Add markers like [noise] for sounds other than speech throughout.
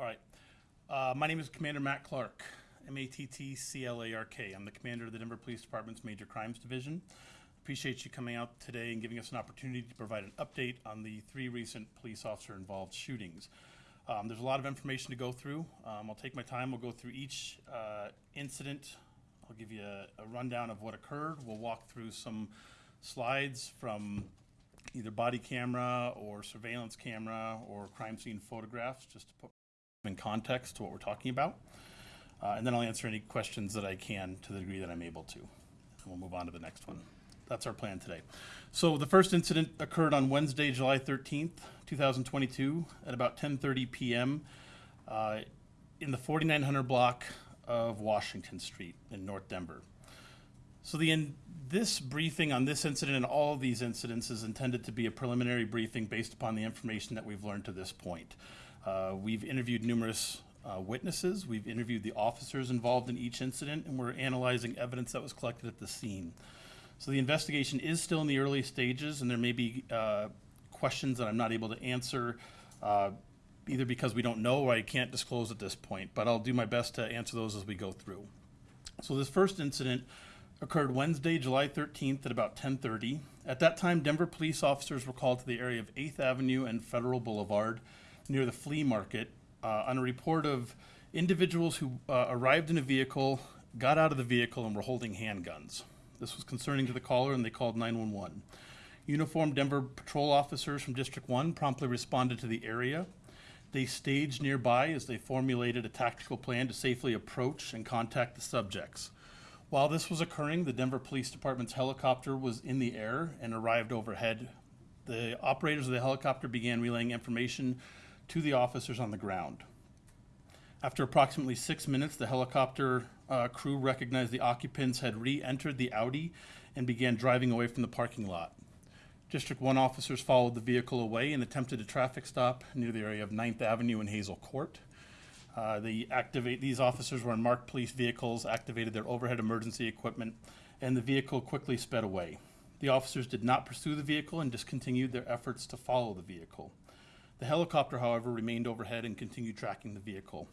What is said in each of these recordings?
All right. Uh, my name is Commander Matt Clark, M-A-T-T-C-L-A-R-K. I'm the commander of the Denver Police Department's Major Crimes Division. Appreciate you coming out today and giving us an opportunity to provide an update on the three recent police officer-involved shootings. Um, there's a lot of information to go through. Um, I'll take my time. We'll go through each uh, incident. I'll give you a, a rundown of what occurred. We'll walk through some slides from either body camera or surveillance camera or crime scene photographs, just to put in context to what we're talking about. Uh, and then I'll answer any questions that I can to the degree that I'm able to. And we'll move on to the next one. That's our plan today. So the first incident occurred on Wednesday, July 13th, 2022, at about 10:30 p.m. Uh, in the 4900 block of Washington Street in North Denver. So the in, this briefing on this incident and all of these incidents is intended to be a preliminary briefing based upon the information that we've learned to this point. Uh, we've interviewed numerous uh, witnesses, we've interviewed the officers involved in each incident, and we're analyzing evidence that was collected at the scene. So the investigation is still in the early stages, and there may be uh, questions that I'm not able to answer, uh, either because we don't know or I can't disclose at this point. But I'll do my best to answer those as we go through. So this first incident occurred Wednesday, July 13th at about 10:30. At that time, Denver police officers were called to the area of 8th Avenue and Federal Boulevard near the flea market uh, on a report of individuals who uh, arrived in a vehicle, got out of the vehicle, and were holding handguns. This was concerning to the caller, and they called 911. Uniformed Denver patrol officers from District 1 promptly responded to the area. They staged nearby as they formulated a tactical plan to safely approach and contact the subjects. While this was occurring, the Denver Police Department's helicopter was in the air and arrived overhead. The operators of the helicopter began relaying information to the officers on the ground. After approximately six minutes, the helicopter uh, crew recognized the occupants had re-entered the Audi and began driving away from the parking lot. District 1 officers followed the vehicle away and attempted a traffic stop near the area of 9th Avenue and Hazel Court. Uh, the activate, these officers were in marked police vehicles, activated their overhead emergency equipment, and the vehicle quickly sped away. The officers did not pursue the vehicle and discontinued their efforts to follow the vehicle. The helicopter, however, remained overhead and continued tracking the vehicle.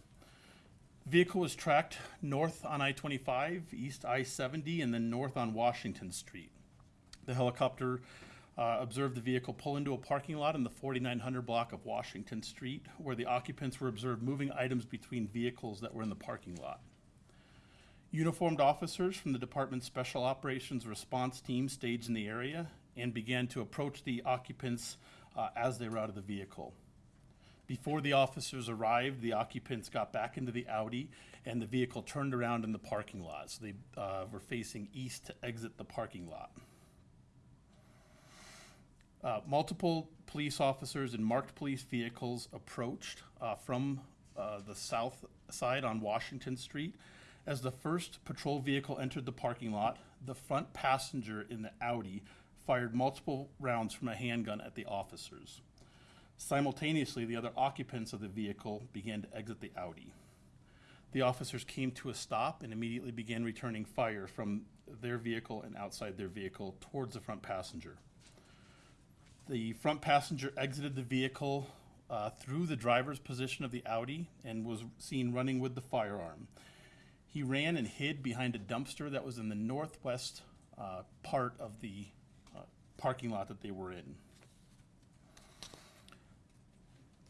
The vehicle was tracked north on I-25, east I-70, and then north on Washington Street. The helicopter uh, observed the vehicle pull into a parking lot in the 4900 block of Washington Street, where the occupants were observed moving items between vehicles that were in the parking lot. Uniformed officers from the department's Special Operations Response Team staged in the area and began to approach the occupants uh, as they were out of the vehicle. Before the officers arrived, the occupants got back into the Audi and the vehicle turned around in the parking lot. So they uh, were facing east to exit the parking lot. Uh, multiple police officers in marked police vehicles approached uh, from uh, the south side on Washington Street. As the first patrol vehicle entered the parking lot, the front passenger in the Audi fired multiple rounds from a handgun at the officers. Simultaneously, the other occupants of the vehicle began to exit the Audi. The officers came to a stop and immediately began returning fire from their vehicle and outside their vehicle towards the front passenger. The front passenger exited the vehicle uh, through the driver's position of the Audi and was seen running with the firearm. He ran and hid behind a dumpster that was in the northwest uh, part of the parking lot that they were in.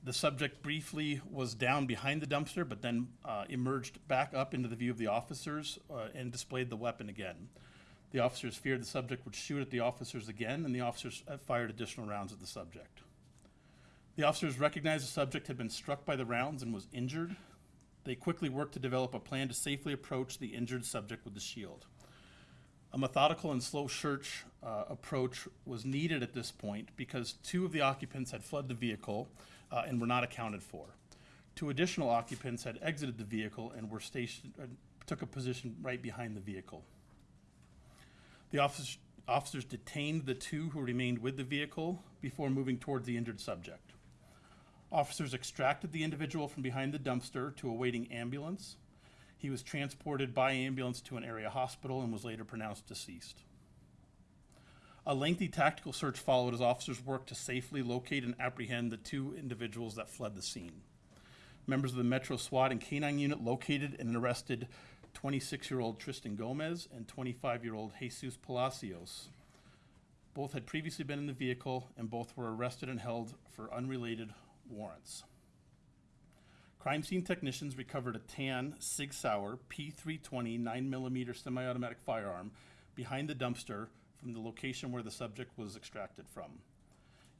The subject briefly was down behind the dumpster, but then uh, emerged back up into the view of the officers uh, and displayed the weapon again. The officers feared the subject would shoot at the officers again, and the officers uh, fired additional rounds at the subject. The officers recognized the subject had been struck by the rounds and was injured. They quickly worked to develop a plan to safely approach the injured subject with the shield. A methodical and slow search uh, approach was needed at this point because two of the occupants had fled the vehicle uh, and were not accounted for. Two additional occupants had exited the vehicle and were stationed, uh, took a position right behind the vehicle. The officers, officers detained the two who remained with the vehicle before moving towards the injured subject. Officers extracted the individual from behind the dumpster to a waiting ambulance. He was transported by ambulance to an area hospital and was later pronounced deceased. A lengthy tactical search followed as officers worked to safely locate and apprehend the two individuals that fled the scene. Members of the Metro SWAT and K-9 unit located and arrested 26-year-old Tristan Gomez and 25-year-old Jesus Palacios. Both had previously been in the vehicle and both were arrested and held for unrelated warrants. Crime scene technicians recovered a tan Sig Sauer P320 9mm semi-automatic firearm behind the dumpster from the location where the subject was extracted from.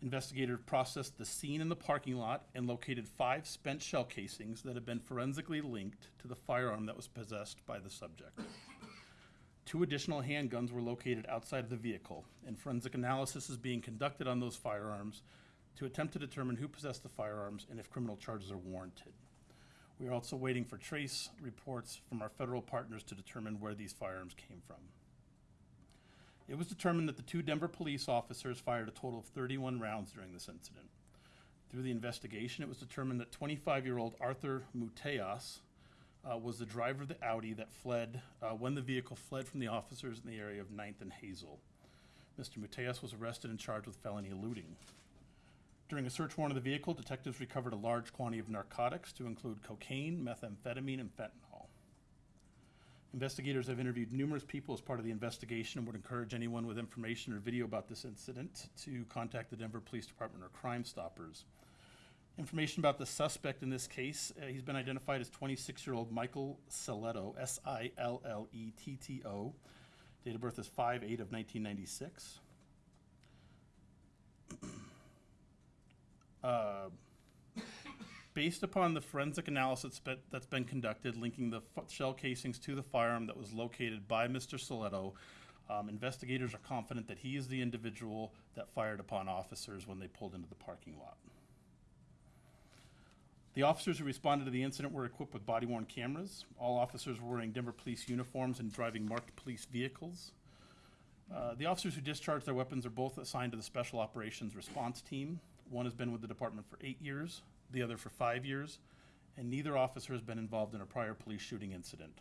Investigators processed the scene in the parking lot and located five spent shell casings that had been forensically linked to the firearm that was possessed by the subject. Two additional handguns were located outside of the vehicle, and forensic analysis is being conducted on those firearms to attempt to determine who possessed the firearms and if criminal charges are warranted. We are also waiting for trace reports from our federal partners to determine where these firearms came from. It was determined that the two Denver police officers fired a total of 31 rounds during this incident. Through the investigation, it was determined that 25-year-old Arthur Muteas uh, was the driver of the Audi that fled uh, when the vehicle fled from the officers in the area of 9th and Hazel. Mr. Muteas was arrested and charged with felony eluding. During a search warrant of the vehicle, detectives recovered a large quantity of narcotics to include cocaine, methamphetamine, and fentanyl. Investigators have interviewed numerous people as part of the investigation and would encourage anyone with information or video about this incident to contact the Denver Police Department or Crime Stoppers. Information about the suspect in this case, uh, he's been identified as 26-year-old Michael Silletto, S-I-L-L-E-T-T-O. Date of birth is 5-8 of 1996. Uh, Based upon the forensic analysis that- that's been conducted linking the shell casings to the firearm that was located by Mr. Silletto, um, investigators are confident that he is the individual that fired upon officers when they pulled into the parking lot. The officers who responded to the incident were equipped with body-worn cameras. All officers were wearing Denver police uniforms and driving marked police vehicles. Uh, The officers who discharged their weapons are both assigned to the Special Operations Response Team. One has been with the department for eight years, the other for five years, and neither officer has been involved in a prior police shooting incident.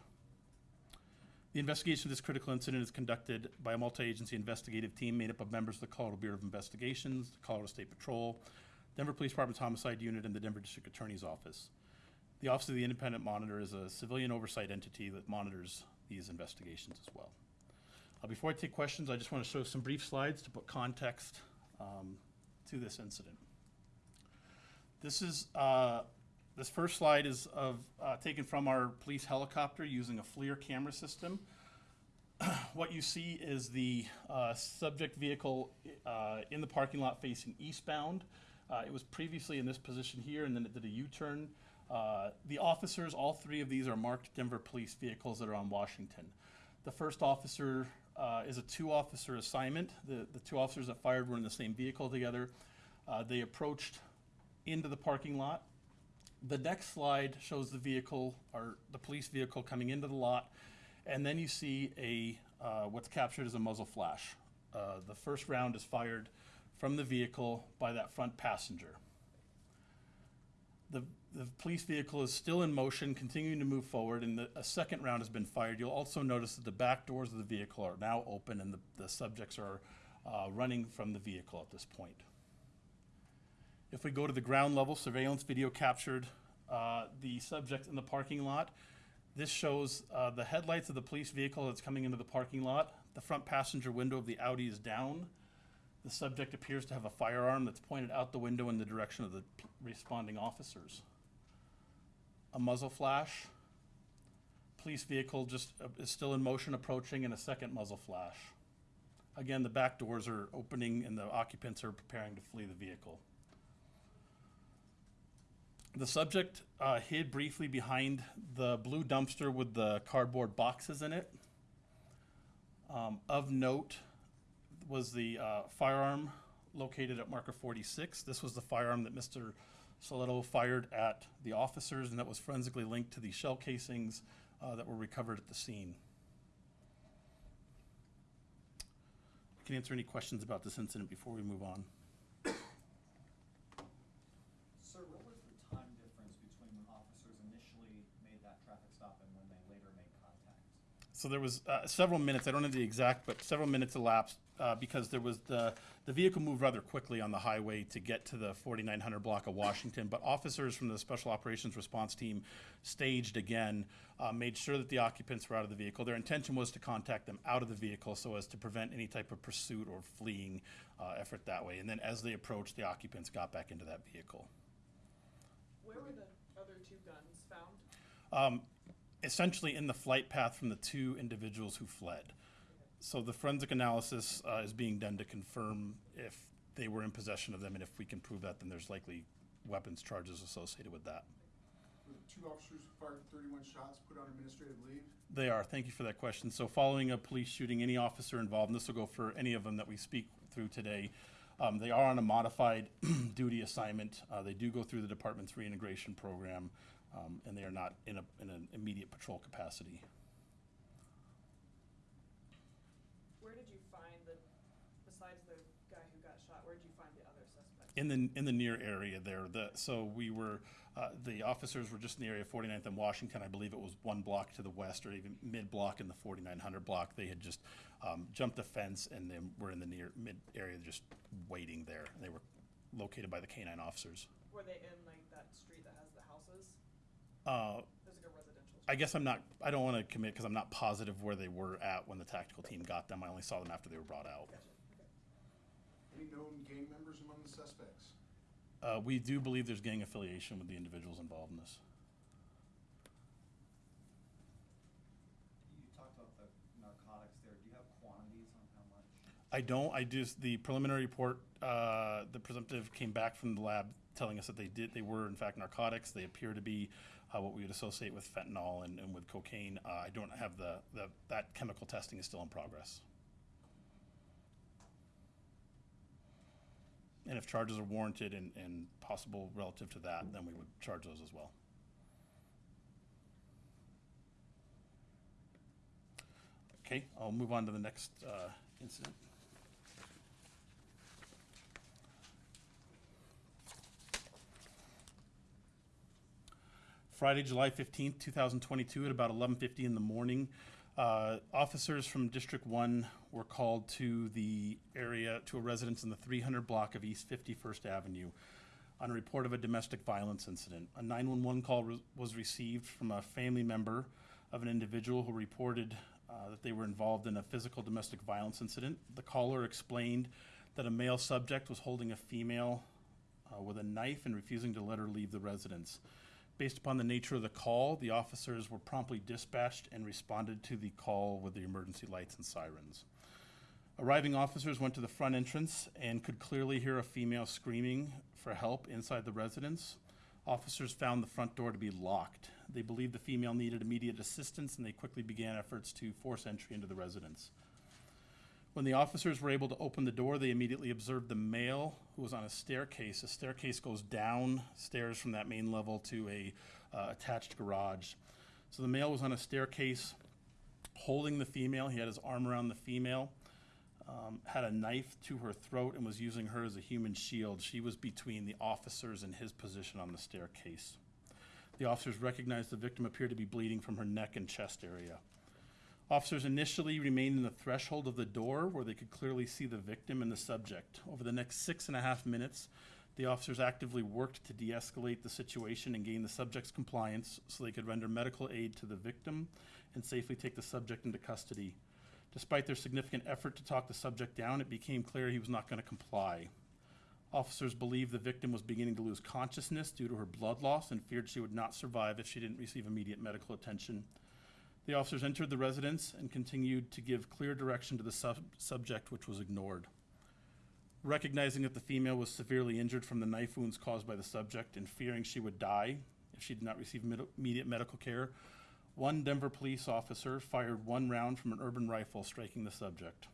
The investigation of this critical incident is conducted by a multi-agency investigative team made up of members of the Colorado Bureau of Investigations, the Colorado State Patrol, Denver Police Department's Homicide Unit, and the Denver District Attorney's Office. The Office of the Independent Monitor is a civilian oversight entity that monitors these investigations as well. Uh, Before I take questions, I just want to show some brief slides to put context um, to this incident. This is, uh, this first slide is of, uh, taken from our police helicopter using a FLIR camera system. [clears throat] What you see is the uh, subject vehicle uh, in the parking lot facing eastbound. Uh, It was previously in this position here, and then it did a U-turn. Uh, The officers, all three of these are marked Denver police vehicles that are on Washington. The first officer uh, is a two-officer assignment. The, the two officers that fired were in the same vehicle together. Uh, They approached into the parking lot. The next slide shows the vehicle, or the police vehicle coming into the lot, and then you see a, uh, what's captured as a muzzle flash. Uh, The first round is fired from the vehicle by that front passenger. The, the police vehicle is still in motion, continuing to move forward, and the, a second round has been fired. You'll also notice that the back doors of the vehicle are now open and the, the subjects are uh, running from the vehicle at this point. If we go to the ground level, surveillance video captured uh, the subject in the parking lot. This shows uh, the headlights of the police vehicle that's coming into the parking lot. The front passenger window of the Audi is down. The subject appears to have a firearm that's pointed out the window in the direction of the responding officers. A muzzle flash. Police vehicle just uh, is still in motion approaching and a second muzzle flash. Again, the back doors are opening and the occupants are preparing to flee the vehicle. The subject uh, hid briefly behind the blue dumpster with the cardboard boxes in it. Um, of note was the uh, firearm located at marker 46. This was the firearm that Mr. Silletto fired at the officers, and that was forensically linked to the shell casings uh, that were recovered at the scene. I can answer any questions about this incident before we move on. Sir, what was the time difference between when officers initially made that traffic stop and when they later made contact? So there was uh, several minutes, I don't know the exact, but several minutes elapsed uh, because there was the, the vehicle moved rather quickly on the highway to get to the 4900 block of Washington, but officers from the Special Operations Response Team staged again, uh, made sure that the occupants were out of the vehicle. Their intention was to contact them out of the vehicle so as to prevent any type of pursuit or fleeing uh, effort that way. And then as they approached, the occupants got back into that vehicle. Where were the other two guns found? Um, essentially in the flight path from the two individuals who fled. So the forensic analysis uh, is being done to confirm if they were in possession of them, and if we can prove that, then there's likely weapons charges associated with that. Were the two officers who fired thirty-one shots put on administrative leave? They are. Thank you for that question. So following a police shooting, any officer involved, and this will go for any of them that we speak through today, um, they are on a modified [clears throat] duty assignment. Uh, they do go through the department's reintegration program, um, and they are not in a, in an immediate patrol capacity. Where did you find the, besides the guy who got shot, where did you find the other suspects? in the in the near area there. The so we were uh, the officers were just in the area of 49th and Washington. I believe it was one block to the west or even mid block in the 4900 block. They had just um, jumped the fence and then were in the near mid area just waiting there. They were located by the canine officers. Were they in like that street that has the houses? Uh, There's like a residential. I guess I'm not. I don't want to commit because I'm not positive where they were at when the tactical team got them. I only saw them after they were brought out. Gotcha, okay. Any known gang members among the suspects? Uh, we do believe there's gang affiliation with the individuals involved in this. You talked about the narcotics there. Do you have quantities on how much? I don't. I just the preliminary report. Uh, the presumptive came back from the lab telling us that they did. They were in fact narcotics. They appear to be uh, what we would associate with fentanyl and, and with cocaine. Uh, I don't have the, the that chemical testing is still in progress. And if charges are warranted and, and possible relative to that, then we would charge those as well. Okay, I'll move on to the next uh, incident. Friday, July fifteenth, two thousand twenty-two, at about eleven fifty in the morning. Uh, officers from District One were called to the area, to a residence in the three hundred block of East Fifty-first Avenue on a report of a domestic violence incident. A nine-one-one call re- was received from a family member of an individual who reported uh, that they were involved in a physical domestic violence incident. The caller explained that a male subject was holding a female uh, with a knife and refusing to let her leave the residence. Based upon the nature of the call, the officers were promptly dispatched and responded to the call with the emergency lights and sirens. Arriving officers went to the front entrance and could clearly hear a female screaming for help inside the residence. Officers found the front door to be locked. They believed the female needed immediate assistance and they quickly began efforts to force entry into the residence. When the officers were able to open the door, they immediately observed the male who was on a staircase. A staircase goes down stairs from that main level to a uh, attached garage. So the male was on a staircase holding the female. He had his arm around the female, um, had a knife to her throat, and was using her as a human shield. She was between the officers and his position on the staircase. The officers recognized the victim appeared to be bleeding from her neck and chest area. Officers initially remained in the threshold of the door where they could clearly see the victim and the subject. Over the next six and a half minutes, the officers actively worked to de escalate the situation and gain the subject's compliance so they could render medical aid to the victim and safely take the subject into custody. Despite their significant effort to talk the subject down, it became clear he was not going to comply. Officers believed the victim was beginning to lose consciousness due to her blood loss and feared she would not survive if she didn't receive immediate medical attention. The officers entered the residence and continued to give clear direction to the sub- subject, which was ignored. Recognizing that the female was severely injured from the knife wounds caused by the subject and fearing she would die if she did not receive med- immediate medical care, one Denver police officer fired one round from an urban rifle, striking the subject.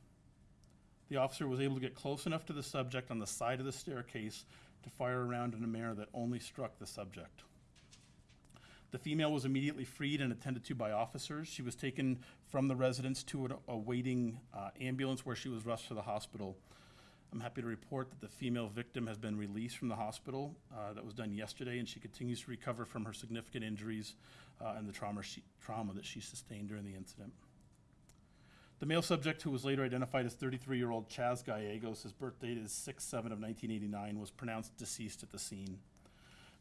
The officer was able to get close enough to the subject on the side of the staircase to fire a round in a manner that only struck the subject. The female was immediately freed and attended to by officers. She was taken from the residence to an- a waiting uh, ambulance where she was rushed to the hospital. I'm happy to report that the female victim has been released from the hospital. Uh, that was done yesterday, and she continues to recover from her significant injuries uh, and the trauma, she, trauma that she sustained during the incident. The male subject, who was later identified as 33-year-old Chaz Gallegos, his birth date is 6-7 of 1989, was pronounced deceased at the scene.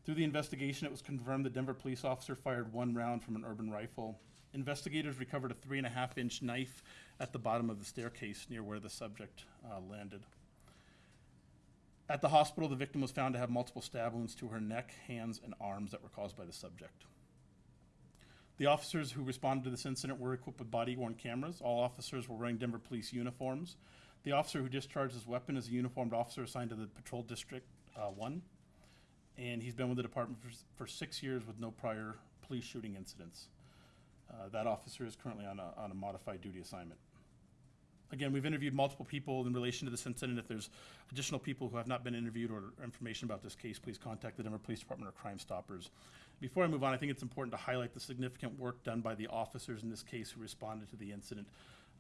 Through the investigation, it was confirmed the Denver police officer fired one round from an urban rifle. Investigators recovered a three and a half inch knife at the bottom of the staircase near where the subject uh, landed. At the hospital, the victim was found to have multiple stab wounds to her neck, hands, and arms that were caused by the subject. The officers who responded to this incident were equipped with body worn cameras. All officers were wearing Denver police uniforms. The officer who discharged his weapon is a uniformed officer assigned to the Patrol District uh, 1 and he's been with the department for, for six years with no prior police shooting incidents. Uh, that officer is currently on a, on a modified duty assignment. Again, we've interviewed multiple people in relation to this incident. If there's additional people who have not been interviewed or information about this case, please contact the Denver Police Department or Crime Stoppers. Before I move on, I think it's important to highlight the significant work done by the officers in this case who responded to the incident.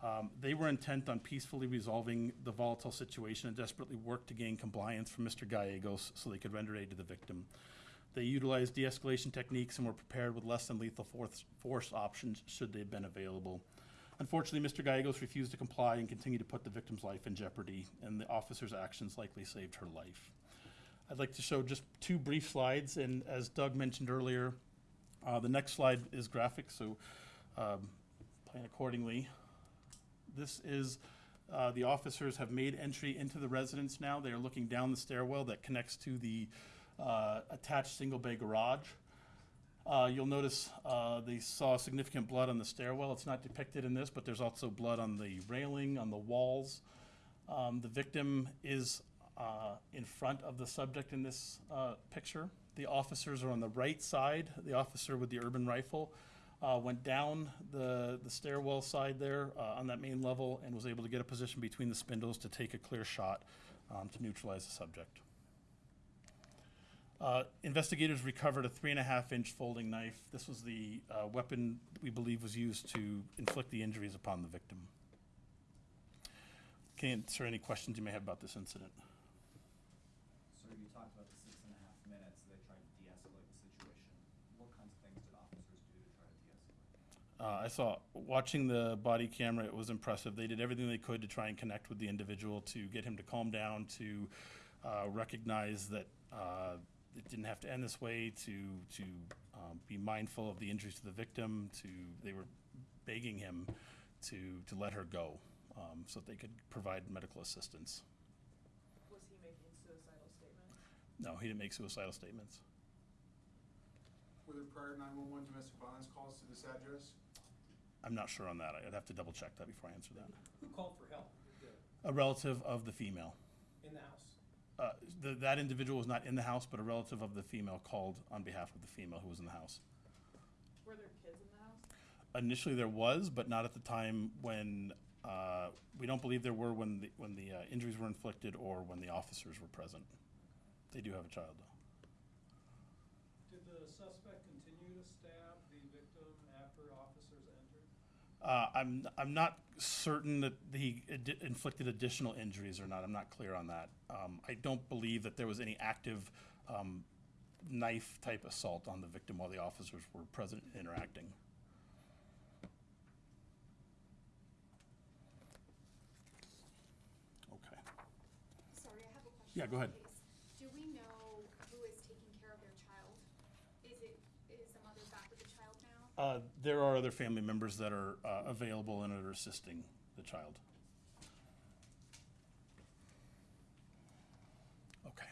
Um, they were intent on peacefully resolving the volatile situation and desperately worked to gain compliance from Mr. Gallegos so they could render aid to the victim. They utilized de-escalation techniques and were prepared with less than lethal force, options should they have been available. Unfortunately, Mr. Gallegos refused to comply and continued to put the victim's life in jeopardy, and the officer's actions likely saved her life. I'd like to show just two brief slides, and as Doug mentioned earlier, uh, the next slide is graphic, so um, plan accordingly. This is, uh, the officers have made entry into the residence now. They are looking down the stairwell that connects to the uh, attached single bay garage. Uh, You'll notice uh, they saw significant blood on the stairwell. It's not depicted in this, but there's also blood on the railing, on the walls. Um, The victim is uh, in front of the subject in this uh, picture. The officers are on the right side. The officer with the urban rifle uh, went down the, the stairwell side there uh, on that main level and was able to get a position between the spindles to take a clear shot um, to neutralize the subject. Uh, Investigators recovered a three and a half inch folding knife. This was the uh, weapon we believe was used to inflict the injuries upon the victim. Can answer any questions you may have about this incident? So you talked about the six and a half minutes they tried to de-escalate the situation. What kinds of things did officers do to try to de-escalate? Uh, I saw, watching the body camera, it was impressive. They did everything they could to try and connect with the individual, to get him to calm down, to uh, recognize that uh, it didn't have to end this way, to, to um, be mindful of the injuries to the victim, to, they were begging him to, to let her go, um, so that they could provide medical assistance. Was he making suicidal statements? No, he didn't make suicidal statements. Were there prior nine-one-one domestic violence calls to this address? I'm not sure on that. I'd have to double check that before I answer that. Who called for help A relative of the female. in the house? Uh, the, that individual was not in the house, but a relative of the female called on behalf of the female who was in the house. Were there kids in the house? Initially, there was, but not at the time when uh, we don't believe there were when the when the uh, injuries were inflicted or when the officers were present. They do have a child though. Did the suspect continue to stab the victim after officers entered? Uh, I'm I'm not certain that he ad- inflicted additional injuries or not. I'm not clear on that. Um, I don't believe that there was any active um, knife type assault on the victim while the officers were present and interacting. Okay. Sorry, I have a question. Yeah, go ahead. please. Do we know who is taking care of their child? Is it, is the mother back with the child now? Uh, there are other family members that are uh, available and are assisting the child. Okay.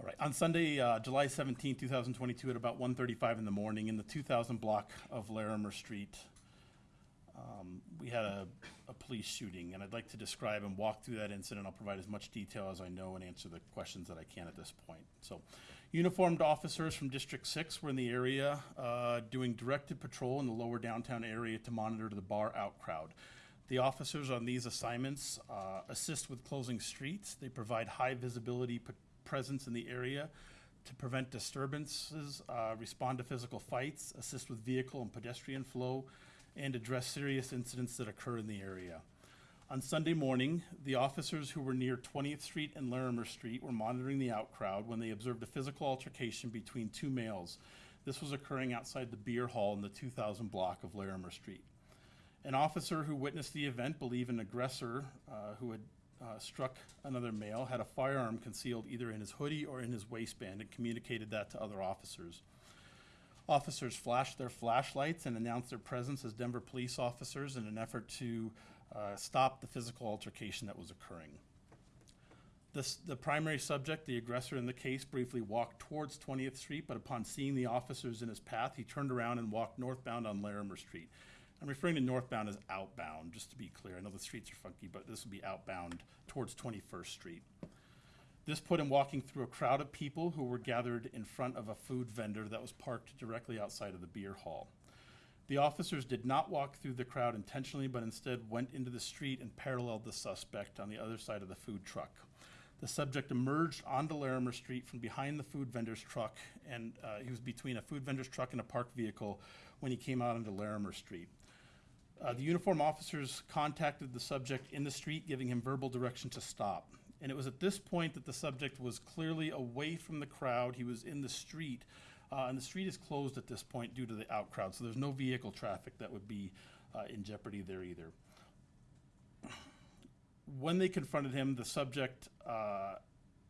All right, on Sunday, uh, July 17, 2022, at about 1:35 in the morning, in the 2000 block of Larimer Street, um, we had a, a police shooting, and I'd like to describe and walk through that incident. I'll provide as much detail as I know and answer the questions that I can at this point. So, uniformed officers from District Six were in the area, uh, doing directed patrol in the lower downtown area to monitor the bar out crowd. The officers on these assignments uh, assist with closing streets. They provide high visibility presence in the area to prevent disturbances, uh, respond to physical fights, assist with vehicle and pedestrian flow, and address serious incidents that occur in the area. On Sunday morning, the officers who were near 20th Street and Larimer Street were monitoring the out crowd when they observed a physical altercation between two males. This was occurring outside the beer hall in the 2000 block of Larimer Street. An officer who witnessed the event believed an aggressor uh, who had uh, struck another male had a firearm concealed either in his hoodie or in his waistband and communicated that to other officers. Officers flashed their flashlights and announced their presence as Denver police officers in an effort to uh, stop the physical altercation that was occurring. This, the primary subject, the aggressor in the case, briefly walked towards 20th Street, but upon seeing the officers in his path, he turned around and walked northbound on Larimer Street. I'm referring to northbound as outbound, just to be clear. I know the streets are funky, but this would be outbound towards 21st Street. This put him walking through a crowd of people who were gathered in front of a food vendor that was parked directly outside of the beer hall. The officers did not walk through the crowd intentionally, but instead went into the street and paralleled the suspect on the other side of the food truck. The subject emerged onto Larimer Street from behind the food vendor's truck, and uh, he was between a food vendor's truck and a parked vehicle when he came out onto Larimer Street. Uh, the uniform officers contacted the subject in the street, giving him verbal direction to stop. And it was at this point that the subject was clearly away from the crowd. He was in the street, uh, and the street is closed at this point due to the out crowd. So there's no vehicle traffic that would be uh, in jeopardy there either. When they confronted him, the subject uh,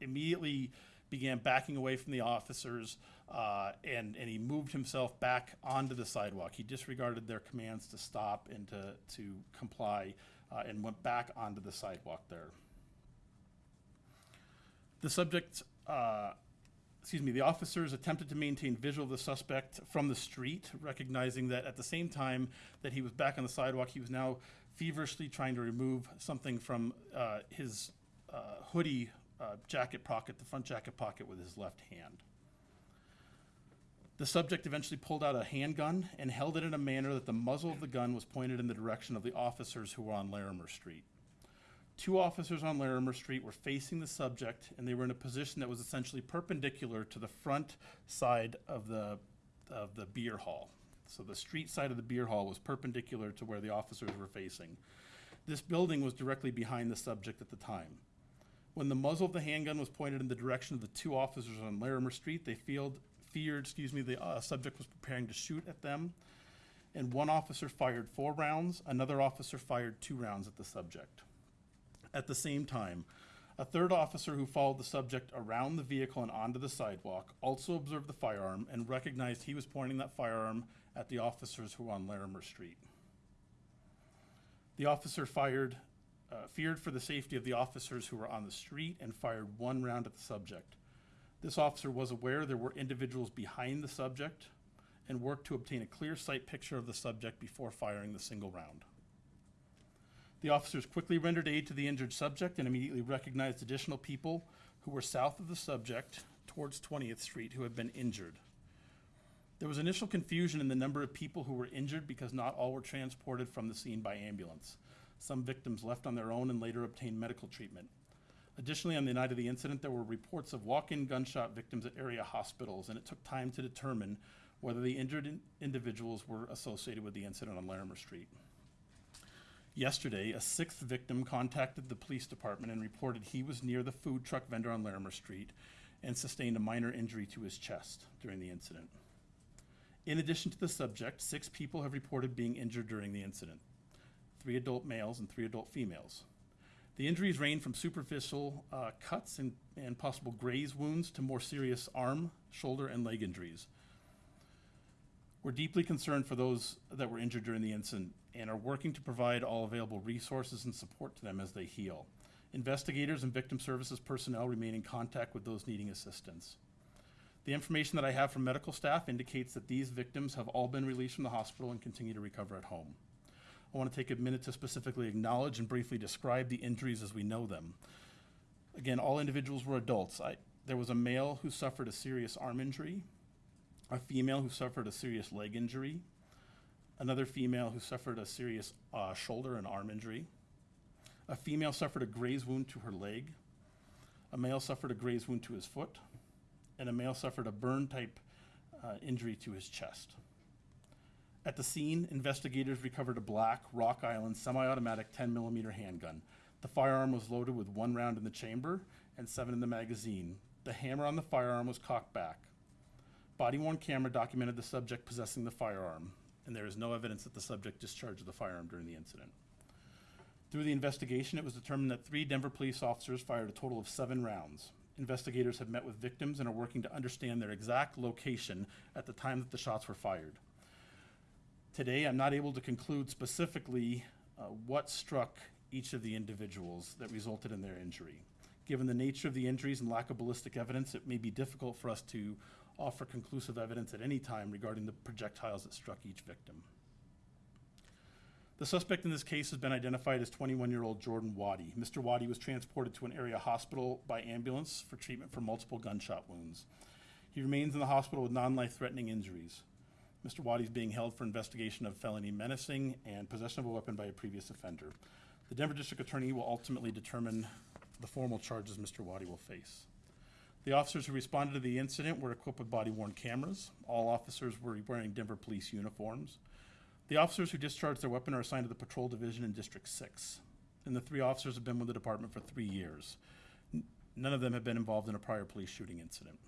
immediately began backing away from the officers uh, and, and he moved himself back onto the sidewalk. He disregarded their commands to stop and to, to comply uh, and went back onto the sidewalk there. The subject, uh, excuse me, the officers attempted to maintain visual of the suspect from the street, recognizing that at the same time that he was back on the sidewalk, he was now feverishly trying to remove something from uh, his uh, hoodie uh, jacket pocket, the front jacket pocket, with his left hand. The subject eventually pulled out a handgun and held it in a manner that the muzzle of the gun was pointed in the direction of the officers who were on Larimer Street. Two officers on Larimer Street were facing the subject, and they were in a position that was essentially perpendicular to the front side of the, of the beer hall. So the street side of the beer hall was perpendicular to where the officers were facing. This building was directly behind the subject at the time. When the muzzle of the handgun was pointed in the direction of the two officers on Larimer Street, they feared, feared, excuse me, the uh, subject was preparing to shoot at them. And one officer fired four rounds, another officer fired two rounds at the subject. At the same time, a third officer who followed the subject around the vehicle and onto the sidewalk also observed the firearm and recognized he was pointing that firearm at the officers who were on Larimer Street. The officer fired, uh, feared for the safety of the officers who were on the street and fired one round at the subject. This officer was aware there were individuals behind the subject and worked to obtain a clear sight picture of the subject before firing the single round. The officers quickly rendered aid to the injured subject and immediately recognized additional people who were south of the subject towards 20th Street who had been injured. There was initial confusion in the number of people who were injured because not all were transported from the scene by ambulance. Some victims left on their own and later obtained medical treatment. Additionally, on the night of the incident, there were reports of walk-in gunshot victims at area hospitals, and it took time to determine whether the injured in- individuals were associated with the incident on Larimer Street. Yesterday, a sixth victim contacted the police department and reported he was near the food truck vendor on Larimer Street and sustained a minor injury to his chest during the incident. In addition to the subject, six people have reported being injured during the incident three adult males and three adult females. The injuries range from superficial uh, cuts and, and possible graze wounds to more serious arm, shoulder, and leg injuries. We're deeply concerned for those that were injured during the incident and are working to provide all available resources and support to them as they heal. Investigators and victim services personnel remain in contact with those needing assistance. The information that I have from medical staff indicates that these victims have all been released from the hospital and continue to recover at home. I want to take a minute to specifically acknowledge and briefly describe the injuries as we know them. Again, all individuals were adults. I, there was a male who suffered a serious arm injury, a female who suffered a serious leg injury, another female who suffered a serious uh, shoulder and arm injury, a female suffered a graze wound to her leg, a male suffered a graze wound to his foot, and a male suffered a burn type uh, injury to his chest. At the scene, investigators recovered a black Rock Island semi automatic 10 millimeter handgun. The firearm was loaded with one round in the chamber and seven in the magazine. The hammer on the firearm was cocked back. body worn camera documented the subject possessing the firearm, and there is no evidence that the subject discharged the firearm during the incident. Through the investigation, it was determined that three Denver police officers fired a total of seven rounds. Investigators have met with victims and are working to understand their exact location at the time that the shots were fired. Today, I'm not able to conclude specifically uh, what struck each of the individuals that resulted in their injury. Given the nature of the injuries and lack of ballistic evidence, it may be difficult for us to offer conclusive evidence at any time regarding the projectiles that struck each victim. The suspect in this case has been identified as 21-year-old Jordan Waddy. Mr. Waddy was transported to an area hospital by ambulance for treatment for multiple gunshot wounds. He remains in the hospital with non-life-threatening injuries. Mr. Waddy is being held for investigation of felony menacing and possession of a weapon by a previous offender. The Denver District Attorney will ultimately determine the formal charges Mr. Waddy will face. The officers who responded to the incident were equipped with body-worn cameras. All officers were wearing Denver police uniforms. The officers who discharged their weapon are assigned to the Patrol Division in District Six. And the three officers have been with the department for three years. None of them have been involved in a prior police shooting incident.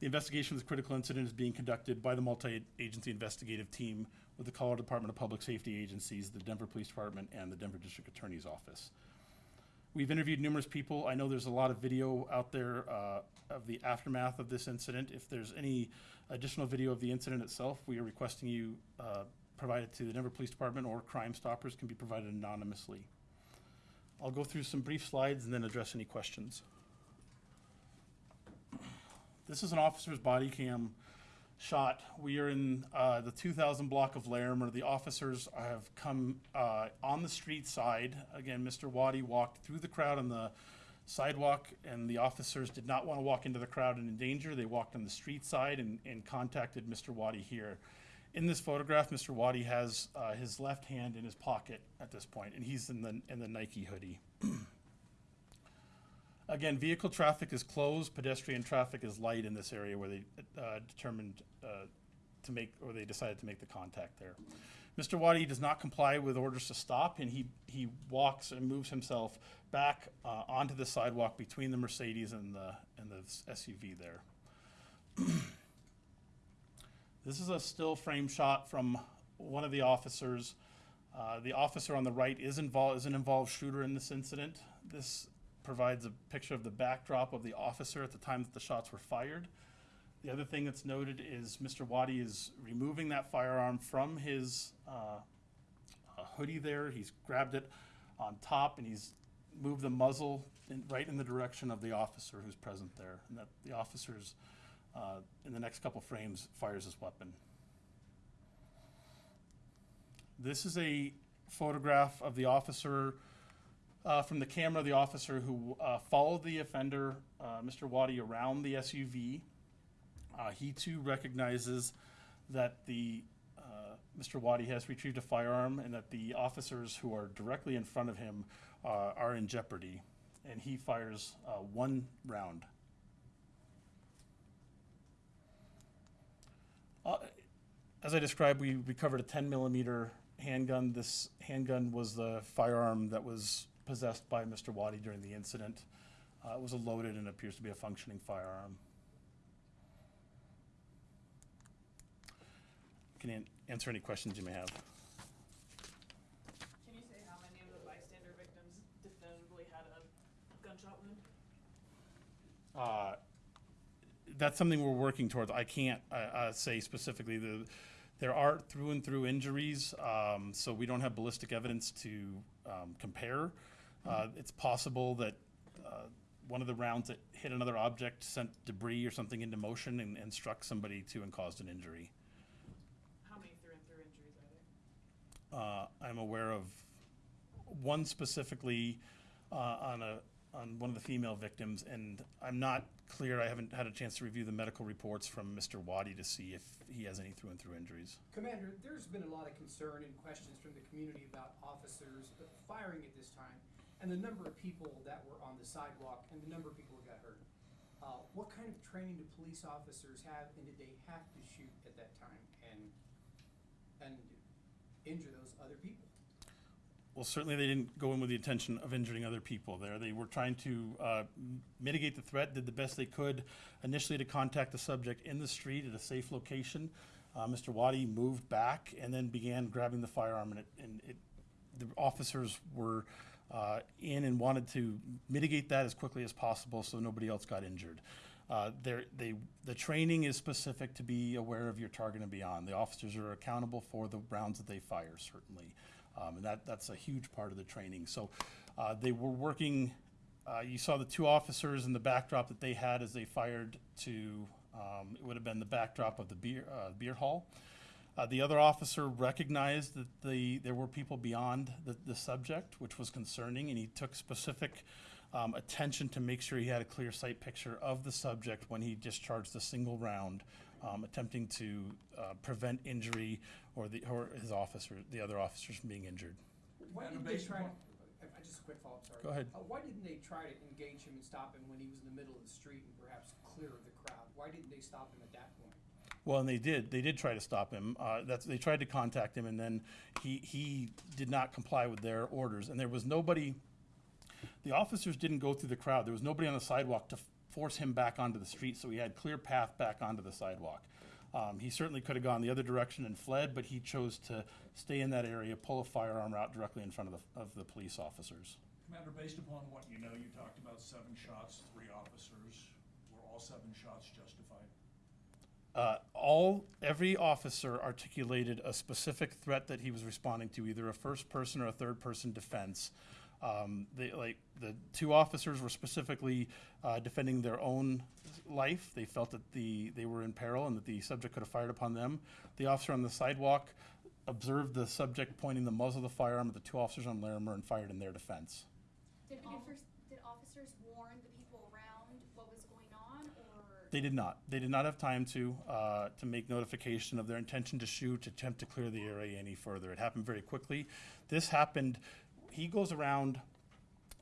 The investigation of this critical incident is being conducted by the multi-agency investigative team with the Colorado Department of Public Safety agencies, the Denver Police Department, and the Denver District Attorney's Office. We've interviewed numerous people. I know there's a lot of video out there uh, of the aftermath of this incident. If there's any additional video of the incident itself, we are requesting you uh, provide it to the Denver Police Department or Crime Stoppers can be provided anonymously. I'll go through some brief slides and then address any questions. This is an officer's body cam shot. We are in uh, the 2000 block of Larimer. The officers have come uh, on the street side. Again, Mr. Waddy walked through the crowd on the sidewalk, and the officers did not want to walk into the crowd and endanger. They walked on the street side and, and contacted Mr. Waddy here. In this photograph, Mr. Waddy has uh, his left hand in his pocket at this point, and he's in the in the Nike hoodie. [clears throat] Again, vehicle traffic is closed, pedestrian traffic is light in this area where they uh, determined uh, to make, or they decided to make the contact there. Mr. Waddy does not comply with orders to stop, and he, he walks and moves himself back uh, onto the sidewalk between the Mercedes and the, and the SUV there. [clears throat] This is a still frame shot from one of the officers. Uh, the officer on the right is involved, is an involved shooter in this incident. This provides a picture of the backdrop of the officer at the time that the shots were fired. The other thing that's noted is Mr. Waddy is removing that firearm from his uh, uh, hoodie there. He's grabbed it on top and he's moved the muzzle in, right in the direction of the officer who's present there. And that the officer's, uh, in the next couple frames, fires his weapon. This is a photograph of the officer uh, from the camera of the officer who uh, followed the offender, uh, Mr. Waddy, around the SUV. Uh, he too recognizes that the uh, Mr. Waddy has retrieved a firearm and that the officers who are directly in front of him are in jeopardy. And he fires one round. As I described, we recovered a 10 millimeter handgun. This handgun was the firearm that was possessed by Mr. Waddy during the incident. Uh, it was a loaded and appears to be a functioning firearm. Can an- answer any questions you may have. Can you say how many of the bystander victims definitively had a gunshot wound? Uh, that's something we're working towards. I can't uh, uh, say specifically. The, there are through and through injuries, um, so we don't have ballistic evidence to um, compare. Uh, it's possible that uh, one of the rounds that hit another object sent debris or something into motion and, and struck somebody too and caused an injury. How many through and through injuries are there? Uh, I'm aware of one specifically uh, on a on one of the female victims, and I'm not clear. I haven't had a chance to review the medical reports from Mr. Waddy to see if he has any through and through injuries. Commander, there's been a lot of concern and questions from the community about officers firing at this time, and the number of people that were on the sidewalk, and the number of people who got hurt. Uh, what kind of training do police officers have, and did they have to shoot at that time and, and injure those other people? well, certainly they didn't go in with the intention of injuring other people there. They were trying to uh, mitigate the threat, did the best they could initially to contact the subject in the street at a safe location. Uh, Mr. Waddy moved back and then began grabbing the firearm, and it, and it, the officers were uh, in and wanted to mitigate that as quickly as possible so nobody else got injured. Uh, they, the training is specific to be aware of your target and beyond. The officers are accountable for the rounds that they fire, certainly. Um, and that, that's a huge part of the training. So, uh, they were working, uh, you saw the two officers in the backdrop that they had as they fired to, um, it would have been the backdrop of the beer, uh, beer hall. Uh, the other officer recognized that the, there were people beyond the, the subject, which was concerning, and he took specific um, attention to make sure he had a clear sight picture of the subject when he discharged a single round, um, attempting to uh, prevent injury or the, or his officer, the other officers from being injured. Why didn't they try to, I, I just a quick follow-up, sorry. Go ahead. Uh, why didn't they try to engage him and stop him when he was in the middle of the street and perhaps clear of the crowd? Why didn't they stop him at that point? Well, and they did. They did try to stop him. Uh, that's, they tried to contact him, and then he, he did not comply with their orders. And there was nobody, the officers didn't go through the crowd. There was nobody on the sidewalk to force him back onto the street, so he had clear path back onto the sidewalk. Um, he certainly could have gone the other direction and fled, but he chose to stay in that area, pull a firearm out directly in front of the, of the police officers. Commander, based upon what you know, you talked about seven shots, three officers. Were all seven shots justified? Uh, all every officer articulated a specific threat that he was responding to, either a first person or a third person defense. Um, they, like the two officers were specifically uh, defending their own life. They felt that the they were in peril and that the subject could have fired upon them. The officer on the sidewalk observed the subject pointing the muzzle of the firearm at the two officers on Larimer and fired in their defense did officers warn the people around what was going on, or? They did not. They did not have time to, uh, to make notification of their intention to shoot, to attempt to clear the area any further. It happened very quickly. This happened, he goes around,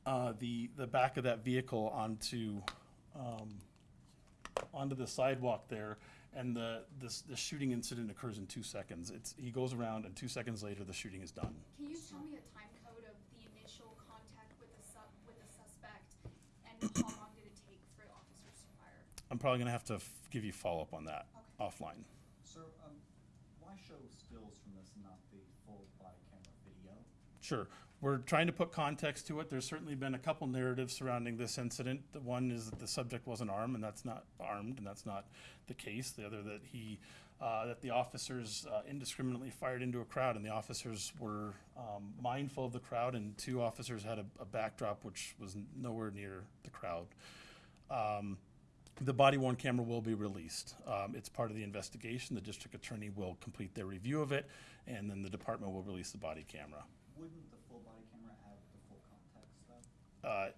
uh, the, the back of that vehicle onto, um, onto the sidewalk there, and the, this, the shooting incident occurs in two seconds. It's, he goes around, and two seconds later, the shooting is done. Can you tell me a time code of the initial contact with the sub, with the suspect, and how long did it take for the officers to fire? I'm probably gonna have to f- give you follow-up on that Okay. offline. Sir, um, why show stills from this and not the full body camera video? Sure. We're trying to put context to it. There's certainly been a couple narratives surrounding this incident. The one is that the subject wasn't armed, and that's not armed, and that's not the case. The other that he, uh, that the officers uh, indiscriminately fired into a crowd, and the officers were um, mindful of the crowd, and two officers had a, a backdrop which was nowhere near the crowd. Um, the body worn camera will be released. Um, it's part of the investigation. The district attorney will complete their review of it, and then the department will release the body camera. Wouldn't the full body camera add the full context though? uh,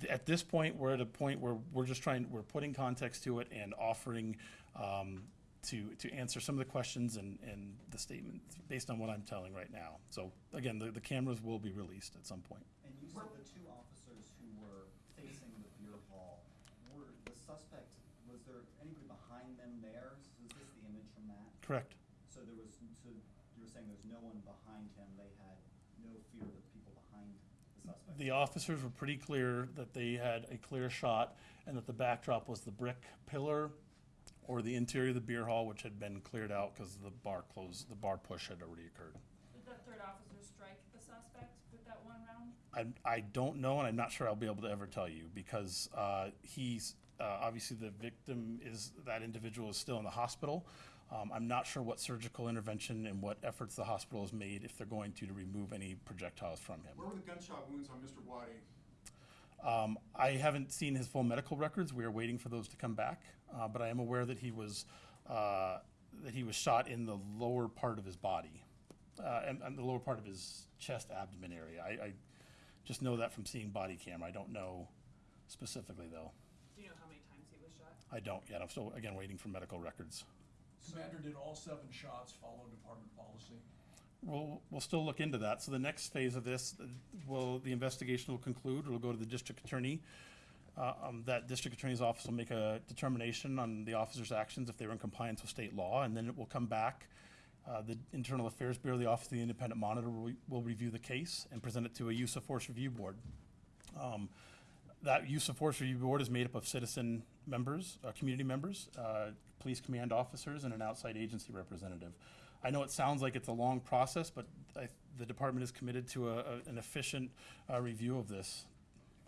th- at this point, we're at a point where we're just trying, we're putting context to it and offering um, to, to answer some of the questions and, and the statements based on what I'm telling right now. So again, the, the cameras will be released at some point. And you said the two officers who were facing the beer hall, were the suspect, was there anybody behind them there? Is this the image from that? Correct. So there was, so you were saying there's no one behind him, they had no fear of the people behind the suspect? The officers were pretty clear that they had a clear shot and that the backdrop was the brick pillar or the interior of the beer hall, which had been cleared out because the bar closed, the bar push had already occurred. Did that third officer strike the suspect with that one round? I, I don't know, and I'm not sure I'll be able to ever tell you because uh, he's uh, obviously the victim is that individual is still in the hospital. Um, I'm not sure what surgical intervention and what efforts the hospital has made if they're going to to remove any projectiles from him. Where were the gunshot wounds on Mr. Waddy? Um, I haven't seen his full medical records. We are waiting for those to come back, uh, but I am aware that he was uh, that he was shot in the lower part of his body, uh, and, and the lower part of his chest abdomen area. I, I just know that from seeing body cam. I don't know specifically though. Do you know how many times he was shot? I don't yet. I'm still again waiting for medical records. Commander, did all seven shots follow department policy? We'll, we'll still look into that. So the next phase of this, will, the investigation will conclude, it'll go to the district attorney. Uh, um, that district attorney's office will make a determination on the officer's actions if they were in compliance with state law, and then it will come back Uh, the Internal Affairs Bureau, the Office of the Independent Monitor will, will review the case and present it to a use of force review board. Um, that use of force review board is made up of citizen members, uh, community members, uh, police command officers, and an outside agency representative. I know it sounds like it's a long process, but I, the department is committed to a, a, an efficient uh, review of this.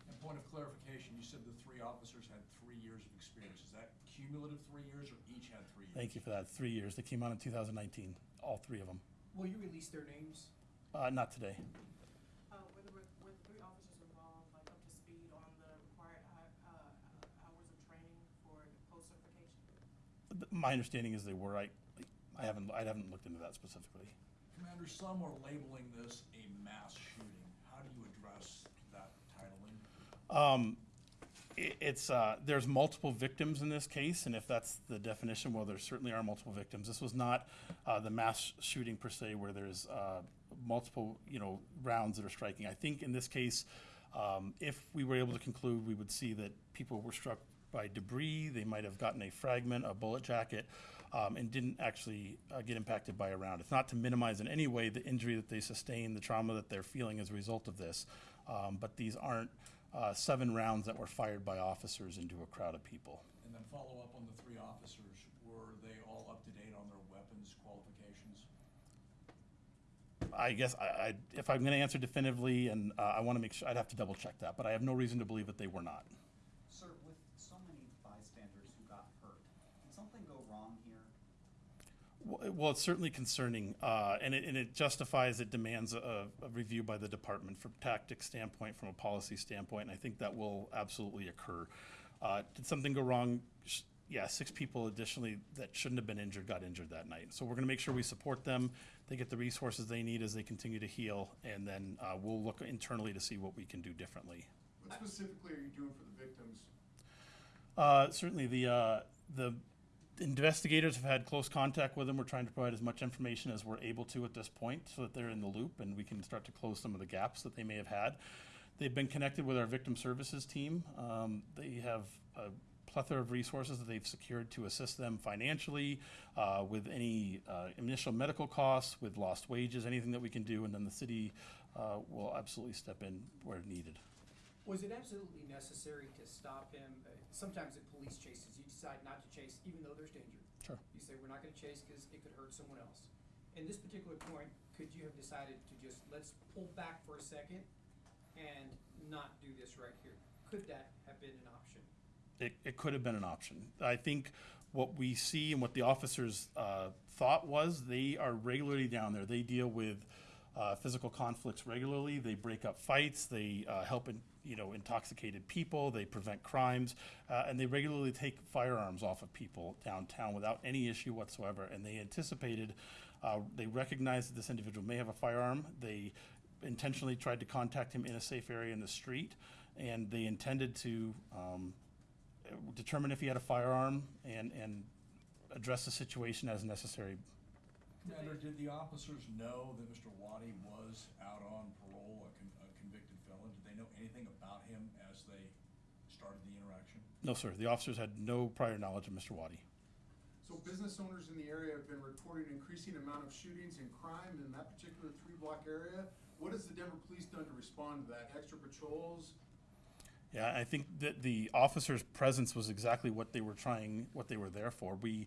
And point of clarification, you said the three officers had three years of experience. Is that cumulative three years or each had three years? Thank you for that. Three years. They came out in 2019, all three of them. Will you release their names? Uh, not today. Uh, were the, were the three officers involved, like up to speed on the required hou- uh, hours of training for post-certification? Th- My understanding is they were. I, I haven't, I haven't looked into that specifically. Commander, some are labeling this a mass shooting. How do you address that titling? Um, i it's, uh, there's multiple victims in this case, and if that's the definition, well, there certainly are multiple victims. This was not, uh, the mass shooting per se where there's, uh, multiple, you know, rounds that are striking. I think in this case, um, if we were able to conclude, we would see that people were struck by debris, they might have gotten a fragment, a bullet jacket, um, and didn't actually, uh, get impacted by a round. It's not to minimize in any way the injury that they sustained, the trauma that they're feeling as a result of this. Um, but these aren't, uh, seven rounds that were fired by officers into a crowd of people. And then follow up on the three officers. Were they all up to date on their weapons qualifications? I guess I, I, if I'm gonna answer definitively, and, uh, I wanna make sure, I'd have to double check that, but I have no reason to believe that they were not. Sir, with so many bystanders who got hurt, did something go wrong here? W- Well, it's certainly concerning, uh, and it, and it justifies, it demands a, a review by the department from a tactics standpoint, from a policy standpoint, and I think that will absolutely occur. Uh, did something go wrong? Yeah, six people additionally that shouldn't have been injured got injured that night. So we're gonna make sure we support them, they get the resources they need as they continue to heal, and then, uh, we'll look internally to see what we can do differently. What specifically are you doing for the victims? Uh, certainly, the, uh, the investigators have had close contact with them. We're trying to provide as much information as we're able to at this point so that they're in the loop and we can start to close some of the gaps that they may have had. They've been connected with our victim services team. Um, they have a plethora of resources that they've secured to assist them financially, uh, with any, uh, initial medical costs, with lost wages, anything that we can do, and then the city, uh, will absolutely step in where needed. Was it absolutely necessary to stop him? Sometimes in police chases, decide not to chase even though there's danger. Sure. You say, we're not gonna chase because it could hurt someone else. In this particular point, could you have decided to just, let's pull back for a second and not do this right here? Could that have been an option? it, it could have been an option. I think what we see and what the officers uh, thought was they are regularly down there. They deal with uh, physical conflicts regularly. They break up fights. They uh, help in, you know intoxicated people. They prevent crimes, uh, and they regularly take firearms off of people downtown without any issue whatsoever. And they anticipated, uh, they recognized that this individual may have a firearm. They intentionally tried to contact him in a safe area in the street, and they intended to. Um, determine if he had a firearm and, and address the situation as necessary. Did the officers know that Mr. Waddy was out on parole, a con- a convicted felon? Did they know anything about him as they started the interaction? No, sir, the officers had no prior knowledge of Mr. Waddy. So business owners in the area have been reporting increasing amount of shootings and crime in that particular three-block area. What has the Denver Police done to respond to that? Extra patrols? Yeah, I think that the officers' presence was exactly what they were trying, what they were there for. We,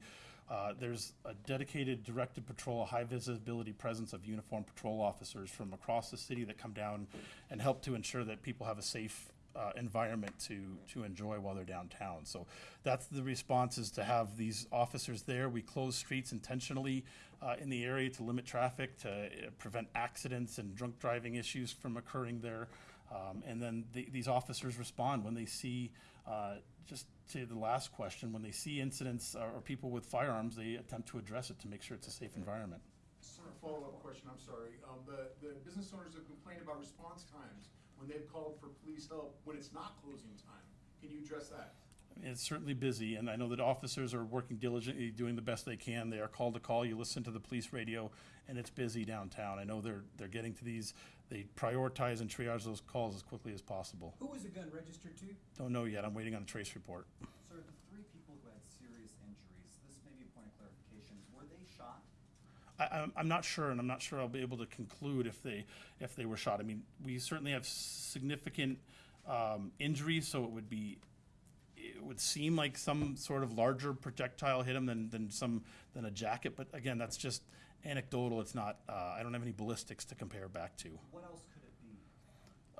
uh, there's a dedicated directed patrol, a high visibility presence of uniformed patrol officers from across the city that come down and help to ensure that people have a safe uh, environment to to enjoy while they're downtown. So that's the response is to have these officers there. We close streets intentionally uh, in the area to limit traffic, to uh, prevent accidents and drunk driving issues from occurring there. Um, and then the, these officers respond when they see, uh, just to the last question, when they see incidents or, people with firearms, they attempt to address it to make sure it's a safe environment. Sir, follow-up question, I'm sorry. Um, the, the business owners have complained about response times when they've called for police help when it's not closing time. Can you address that? It's certainly busy, and I know that officers are working diligently, doing the best they can. They are called to call. You listen to the police radio, and it's busy downtown. I know they're they're getting to these. They prioritize and triage those calls as quickly as possible. Who was the gun registered to? Don't know yet. I'm waiting on a trace report. Sir, the three people who had serious injuries, this may be a point of clarification, were they shot? I, I'm, I'm not sure, and I'm not sure I'll be able to conclude if they, if they were shot. I mean, we certainly have significant, um, injuries, so it would be, it would seem like some sort of larger projectile hit him than, than some, than a jacket, but again, that's just anecdotal, it's not, uh, I don't have any ballistics to compare back to. What else could it be?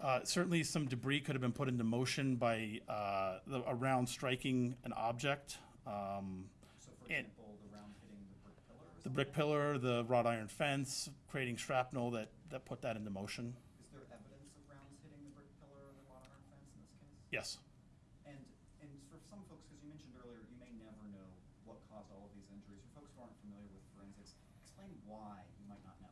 Uh, certainly, some debris could have been put into motion by uh, the, a round striking an object. Um, So for example, the round hitting the brick pillar or the brick pillar, the wrought iron fence, creating shrapnel that, that put that into motion. Is there evidence of rounds hitting the brick pillar or the wrought iron fence in this case? Yes. And, and for some folks, because you mentioned earlier, you may never know what caused all of these injuries. For folks who aren't familiar with forensics, explain why you might not know.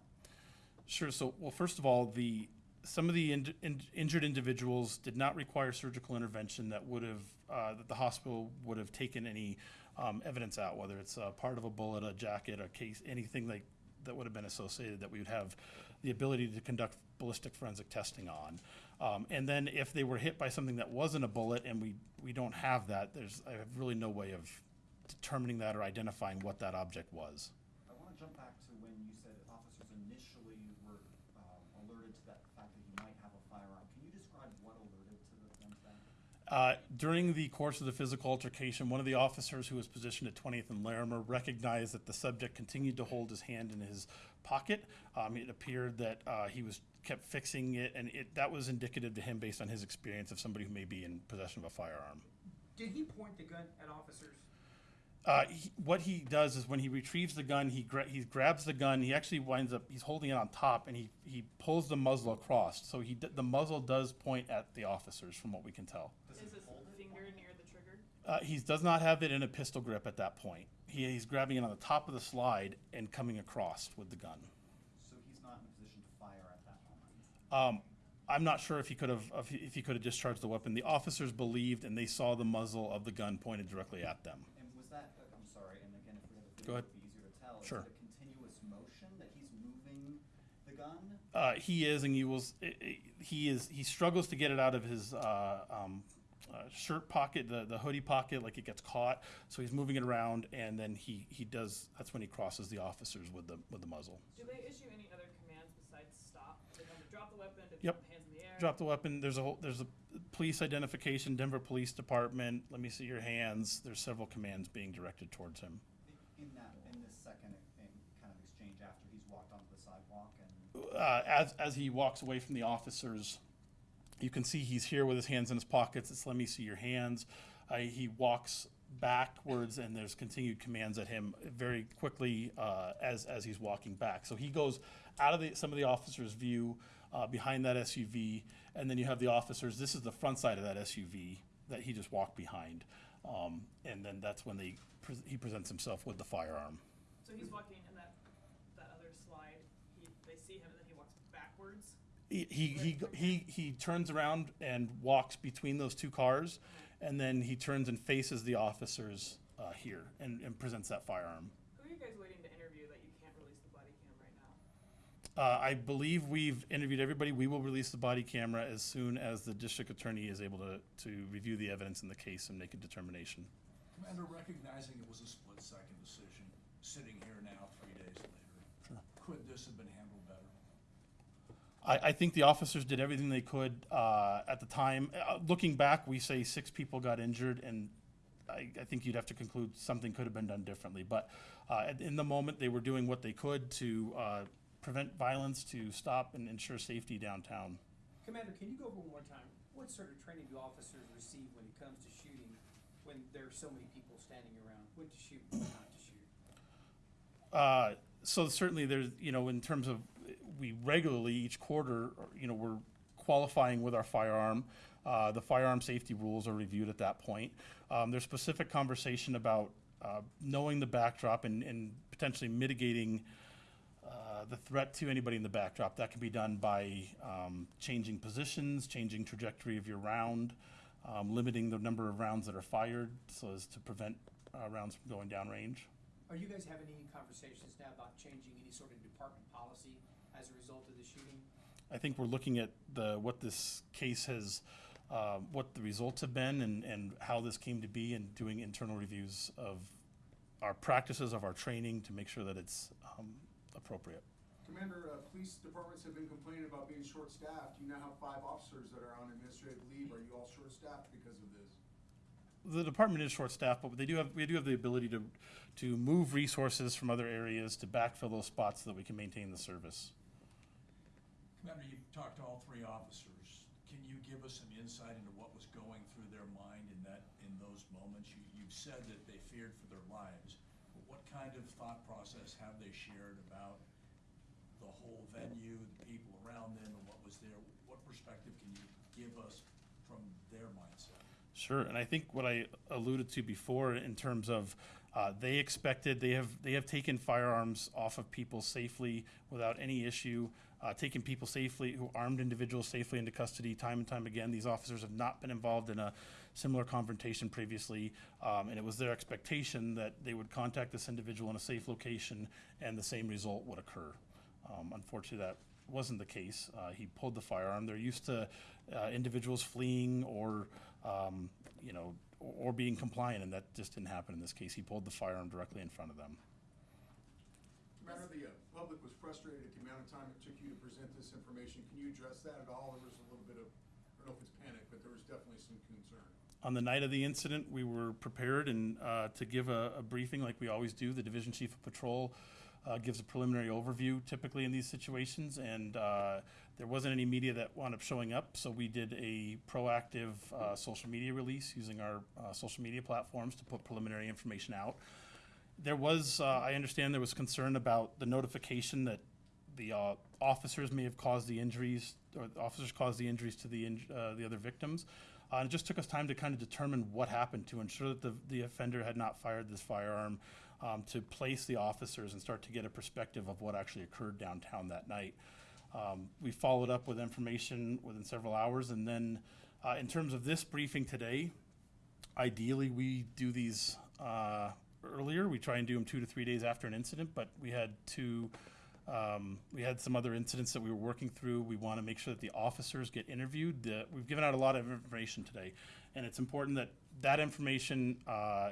Sure. So, well, first of all, the some of the in, in, injured individuals did not require surgical intervention that would have uh, that the hospital would have taken any um, evidence out, whether it's uh, part of a bullet, a jacket, a case, anything like that would have been associated that we would have the ability to conduct ballistic forensic testing on. Um, and then if they were hit by something that wasn't a bullet, and we we don't have that, there's I have really no way of determining that or identifying what that object was. I want to jump back to when you said officers initially were um, alerted to that fact that he might have a firearm. Can you describe what alerted to the, them to that? Uh, during the course of the physical altercation, one of the officers who was positioned at 20th and Larimer recognized that the subject continued to hold his hand in his pocket. Um, it appeared that uh, he was kept fixing it, and it, that was indicative to him based on his experience of somebody who may be in possession of a firearm. Did he point the gun at officers? Uh, he, what he does is when he retrieves the gun, he gra- he grabs the gun. He actually winds up he's holding it on top, and he he pulls the muzzle across. So he d- the muzzle does point at the officers, from what we can tell. Does Is his finger near the trigger? Uh, he does not have it in a pistol grip at that point. He, he's grabbing it on the top of the slide and coming across with the gun. So he's not in a position to fire at that moment. Um, I'm not sure if he could have if he, if he could have discharged the weapon. The officers believed and they saw the muzzle of the gun pointed directly at them. And was that, uh, I'm sorry, and again, if we have a video, Go ahead. it'd be easier to tell. Sure. Is it a continuous motion that he's moving the gun? Uh, he is, and you will. s- i- i- He is. He struggles to get it out of his uh, um, uh, shirt pocket, the, the hoodie pocket, like it gets caught. So he's moving it around, and then he, he does. That's when he crosses the officers with the with the muzzle. Do they issue any other commands besides stop? Do they tell them to drop the weapon, to Yep. put hands in the air? Drop the weapon. There's a whole. There's a police identification. Denver Police Department. Let me see your hands. There's several commands being directed towards him. I- In that, in this second in kind of exchange after he's walked onto the sidewalk and, uh, as as he walks away from the officers, you can see he's here with his hands in his pockets. It's let me see your hands. Uh, he walks backwards, and there's continued commands at him very quickly uh, as as he's walking back. So he goes out of the, some of the officers' view uh, behind that SUV, and then you have the officers. This is the front side of that SUV that he just walked behind, um, and then that's when they pre- he presents himself with the firearm. So he's walking in that, that other slide, he, they see him and then he walks backwards? He he he, he he turns around and walks between those two cars, and then he turns and faces the officers uh, here and, and presents that firearm. Who are you guys waiting to interview that you can't release the body cam right now? Uh, I believe we've interviewed everybody. We will release the body camera as soon as the district attorney is able to, to review the evidence in the case and make a determination. Commander, recognizing it was a split-second decision, sitting here now, three days later, could this have been handled better? I, I think the officers did everything they could uh, at the time. Uh, looking back, we say six people got injured, and I, I think you'd have to conclude something could have been done differently. But uh, at- in the moment, they were doing what they could to uh, prevent violence, to stop and ensure safety downtown. Commander, can you go over one more time? What sort of training do officers receive when it comes to shooting, when there are so many people standing around? When to shoot, when not to shoot? Uh, so certainly there's, you know, in terms of, we regularly, each quarter, you know, we're qualifying with our firearm. Uh, the firearm safety rules are reviewed at that point. Um, there's specific conversation about, uh, knowing the backdrop and, and potentially mitigating, uh, the threat to anybody in the backdrop. That can be done by, um, changing positions, changing trajectory of your round, um, limiting the number of rounds that are fired so as to prevent, uh, rounds from going downrange. Are you guys having any conversations now about changing any sort of as a result of the shooting? I think we're looking at the, what this case has, uh, what the results have been and, and how this came to be and doing internal reviews of our practices, of our training to make sure that it's um, appropriate. Commander, uh, police departments have been complaining about being short-staffed. You now have five officers that are on administrative leave. Are you all short-staffed because of this? The department is short-staffed, but they do have, we do have the ability to, to move resources from other areas to backfill those spots so that we can maintain the service. Commander, you've talked to all three officers. Can you give us some insight into what was going through their mind in that, in those moments? You, you've said that they feared for their lives, but what kind of thought process have they shared about the whole venue, the people around them, and what was there? What perspective can you give us from their mindset? Sure, and I think what I alluded to before in terms of uh, they expected they have they have taken firearms off of people safely without any issue, uh, people safely who armed individuals safely into custody time and time again. These officers have not been involved in a similar confrontation previously, um, and it was their expectation that they would contact this individual in a safe location and the same result would occur. Um, unfortunately, that wasn't the case. Uh, he pulled the firearm. They're used to uh, individuals fleeing or, um, you know, or, being compliant, and that just didn't happen in this case. He pulled the firearm directly in front of them. Commander, the uh, public was frustrated at the amount of time it took you to present this information. Can you address that at all? There was a little bit of, I don't know if it's panic, but there was definitely some concern. On the night of the incident, we were prepared and uh, to give a, a briefing like we always do. The division chief of patrol uh, gives a preliminary overview typically in these situations, and uh, there wasn't any media that wound up showing up, so we did a proactive uh, social media release using our uh, social media platforms to put preliminary information out. There was, uh, I understand, there was concern about the notification that the uh, officers may have caused the injuries, or the officers caused the injuries to the inj- uh, the other victims. Uh, and it just took us time to kind of determine what happened to ensure that the, the offender had not fired this firearm, um, to place the officers and start to get a perspective of what actually occurred downtown that night. Um, we followed up with information within several hours, and then uh, in terms of this briefing today, ideally we do these uh, earlier. We try and do them two to three days after an incident, but we had two. Um, we had some other incidents that we were working through. We want to make sure that the officers get interviewed. The, we've given out a lot of information today, and it's important that that information. Uh,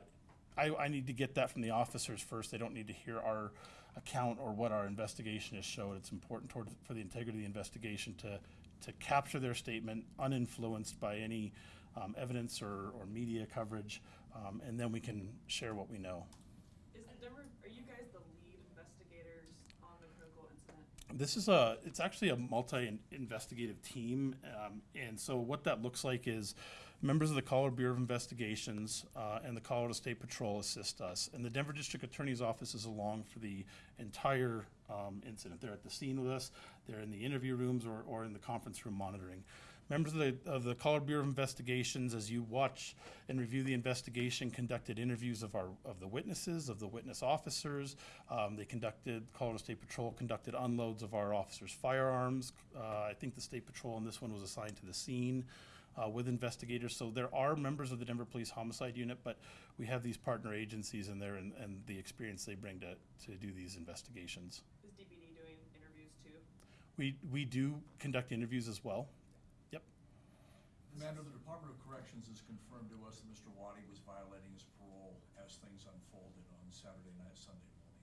I, I need to get that from the officers first. They don't need to hear our account or what our investigation has showed. It's important toward, for the integrity of the investigation to to capture their statement uninfluenced by any um, evidence or, or media coverage, um, and then we can share what we know. Is the Denver, are you guys the lead investigators on the critical incident? This is a, it's actually a multi-investigative team, um, and so what that looks like is members of the Colorado Bureau of Investigations, uh, and the Colorado State Patrol assist us, and the Denver District Attorney's Office is along for the entire, um, incident. They're at the scene with us, they're in the interview rooms or, or in the conference room monitoring. Members of the, of the Colorado Bureau of Investigations, as you watch and review the investigation, conducted interviews of our, of the witnesses, of the witness officers. Um, they conducted, Colorado State Patrol conducted unloads of our officers' firearms. Uh, I think the State Patrol in this one was assigned to the scene, uh, with investigators. So there are members of the Denver Police Homicide Unit, but we have these partner agencies in there and, and the experience they bring to, to do these investigations. Is DPD doing interviews too? We, we do conduct interviews as well. Commander, the Department of Corrections has confirmed to us that Mr. Waddy was violating his parole as things unfolded on Saturday night, Sunday morning.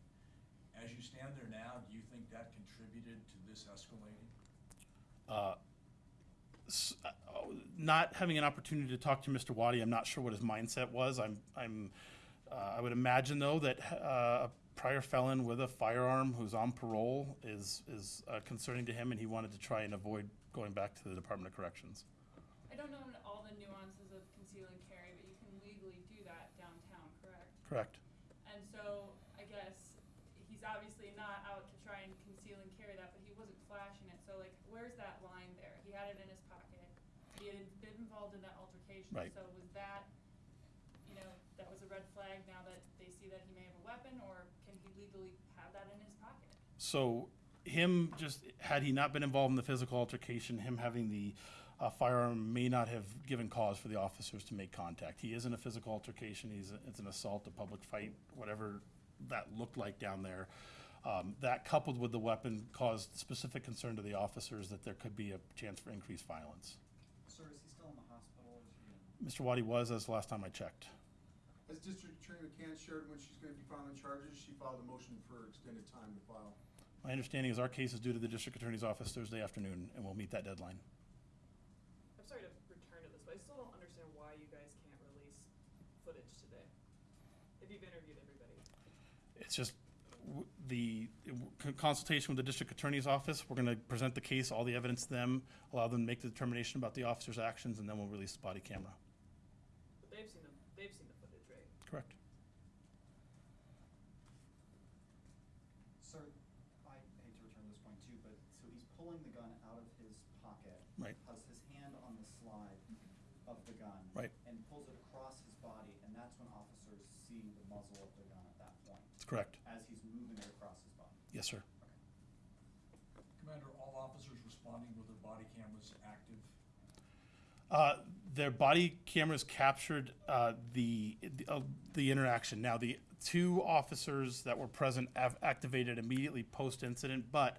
As you stand there now, do you think that contributed to this escalating? Uh, uh, oh, not having an opportunity to talk to Mr. Waddy, I'm not sure what his mindset was. I'm, I'm, uh, I would imagine though that uh, a prior felon with a firearm who's on parole is is uh, concerning to him, and he wanted to try and avoid going back to the Department of Corrections. Don't know all the nuances of conceal and carry, but you can legally do that downtown, correct? Correct. And so, I guess, he's obviously not out to try and conceal and carry that, but he wasn't flashing it, so like, where's that line there? He had it in his pocket, he had been involved in that altercation, Right. so was that, you know, that was a red flag now that they see that he may have a weapon, or can he legally have that in his pocket? So him just had he not been involved in the physical altercation, him having the uh, firearm may not have given cause for the officers to make contact. He is in a physical altercation. He's it's an assault, a public fight, whatever that looked like down there. Um, that coupled with the weapon caused specific concern to the officers that there could be a chance for increased violence. Sir, is he still in the hospital? Is he in? Mr. Waddy was as last time I checked. As District Attorney McCann shared when she's gonna be filing charges, she filed a motion for extended time to file. My understanding is our case is due to the district attorney's office Thursday afternoon, and we'll meet that deadline. I'm sorry to return to this, but I still don't understand why you guys can't release footage today. If you've interviewed everybody. It's just the consultation with the district attorney's office. We're gonna present the case, all the evidence to them, allow them to make the determination about the officer's actions, and then we'll release the body camera. But they've seen the, they've seen the footage, right? Correct. Sir, I hate to return to this point too, but so he's pulling the gun out of his pocket. Right. Has his hand on the slide of the gun. Right. And pulls it across his body, and that's when officers see the muzzle of the gun at that point, That's correct. as he's moving it across his body. Yes, sir. Commander, all officers responding with their body cameras active? Uh, their body cameras captured uh, the the, uh, the interaction. Now, the two officers that were present have activated immediately post incident, but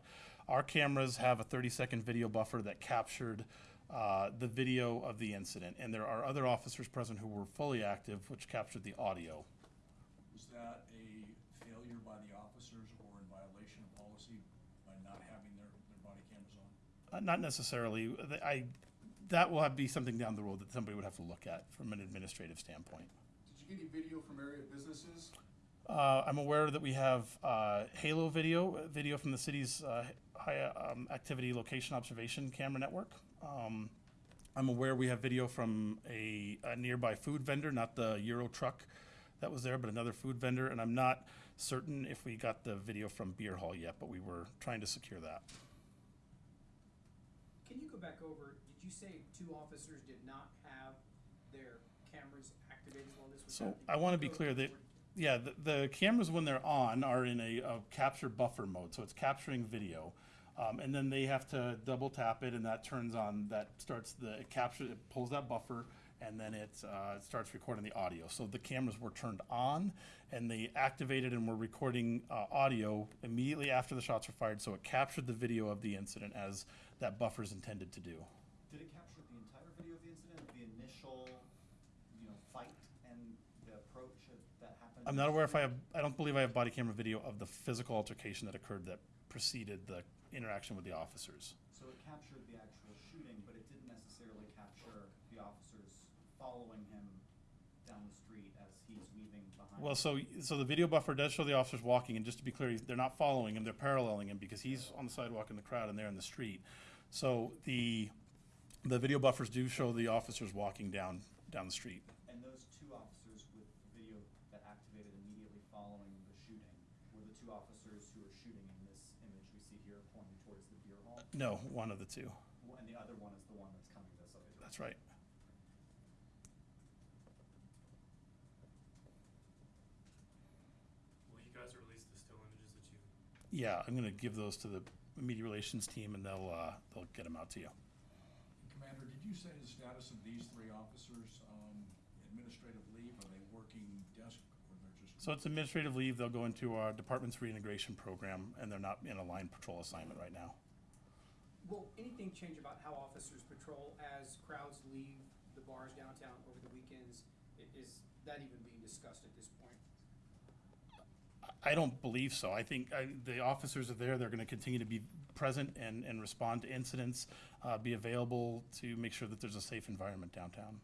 our cameras have a 30 second video buffer that captured uh, the video of the incident, and there are other officers present who were fully active, which captured the audio. Was that a failure by the officers or in violation of policy by not having their, their body cameras on? Uh, not necessarily. The- I that will have, be something down the road that somebody would have to look at from an administrative standpoint. Did you get any video from area businesses? Uh, I'm aware that we have uh, Halo video, uh, video from the city's uh, high um, activity location observation camera network. Um, I'm aware we have video from a, a nearby food vendor, not the Euro truck that was there, but another food vendor. And I'm not certain if we got the video from Beer Hall yet, but we were trying to secure that. Can you go back over, did you say two officers did not have their cameras activated while this was So, happening? I wanna be go clear that- over- Yeah, the, the cameras when they're on are in a, a capture buffer mode, so it's capturing video. Um, and then they have to double tap it and that turns on, that starts the, it captures, it pulls that buffer and then it, uh, it starts recording the audio. So the cameras were turned on and they activated and were recording, uh, audio immediately after the shots were fired. So it captured the video of the incident as that buffer is intended to do. Did it capture the entire video of the incident, the initial, you know, fight and the approach that happened? I'm not aware if I have, I don't believe I have body camera video of the physical altercation that occurred that preceded the interaction with the officers. So it captured the actual shooting, but it didn't necessarily capture the officers following him down the street as he's weaving behind. Well, so, so the video buffer does show the officers walking, and just to be clear, they're not following him, they're paralleling him because he's on the sidewalk in the crowd and they're in the street. So the, the video buffers do show the officers walking down, down the street. And those two officers with the video that activated immediately following the shooting were the two officers who are shooting in this image we see here pointing towards the beer hall? No, one of the two. And the other one is the one that's coming this way. That's right. Will you guys release the still images that you? Yeah, I'm gonna give those to the media relations team and they'll, uh, they'll get them out to you. Commander, did you say the status of these three officers, um, administrative leave? Are they working desk or they're just? So it's administrative leave, they'll go into our department's reintegration program, and they're not in a line patrol assignment right now. Will anything change about how officers patrol as crowds leave the bars downtown over the weekends? I- Is that even being discussed at this point? I don't believe so. I think I, the officers are there. They're going to continue to be present and, and respond to incidents, uh, be available to make sure that there's a safe environment downtown.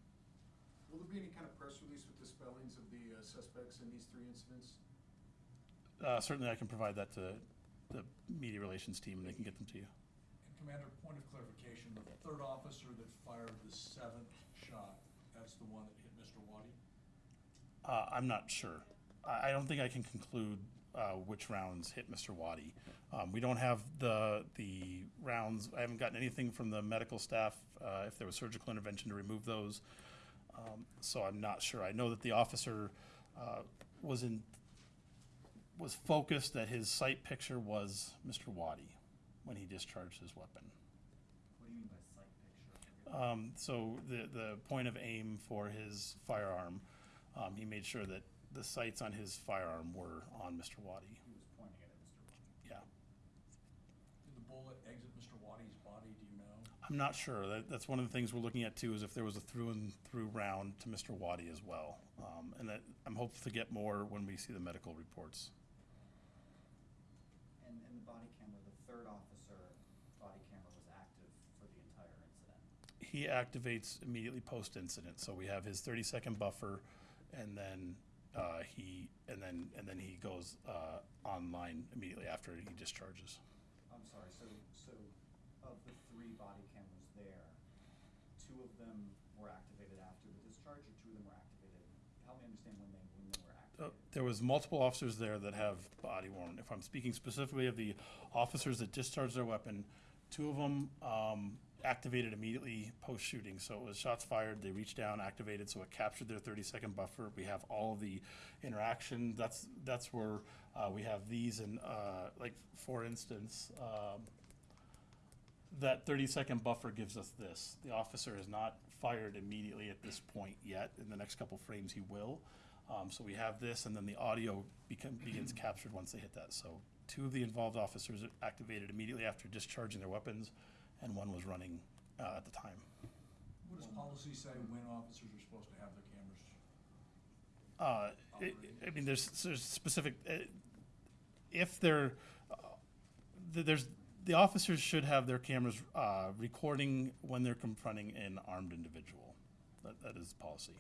Will there be any kind of press release with the spellings of the uh, suspects in these three incidents? Uh, certainly, I can provide that to the media relations team, and they can get them to you. And Commander, point of clarification, the third officer that fired the seventh shot, that's the one that hit Mr. Waddy? Uh, I'm not sure. I, I don't think I can conclude uh, which rounds hit Mr. Waddy. Um, we don't have the the rounds. I haven't gotten anything from the medical staff uh, if there was surgical intervention to remove those. Um, so I'm not sure. I know that the officer uh, was in was focused that his sight picture was Mr. Waddy when he discharged his weapon. What do you mean by sight picture? Um, so the, the point of aim for his firearm, um, he made sure that the sights on his firearm were on Mr. Waddy. He was pointing it at Mr. Waddy. Yeah, Did the bullet exit Mr. Waddy's body, do you know? I'm not sure. That, that's one of the things we're looking at too, is if there was a through and through round to Mr. Waddy as well. Um, and that, I'm hopeful to get more when we see the medical reports. And, and the body camera the third officer body camera was active for the entire incident? He activates immediately post-incident, so we have his thirty-second buffer, and then, uh, he, and then, and then he goes, uh, online immediately after he discharges. I'm sorry, so, so of the three body cameras there, two of them were activated after the discharge, or two of them were activated? Help me understand when they, when they were Uh, activated. There was multiple officers there that have body worn. If I'm speaking specifically of the officers that discharged their weapon, two of them um, activated immediately post-shooting. So it was shots fired, they reached down, activated, so it captured their 30-second buffer. We have all of the interaction. That's, that's where uh, we have these and, uh, like, for instance, um, that 30-second buffer gives us this. The officer is not fired immediately at this point yet. In the next couple frames, he will. Um, so we have this, and then the audio become, begins captured once they hit that. So two of the involved officers activated immediately after discharging their weapons, and one was running uh, at the time. What does policy say when officers are supposed to have their cameras? Uh, I I mean, there's, there's specific, uh, if they're, uh, th- there's, the officers should have their cameras uh, recording when they're confronting an armed individual. That, that is policy.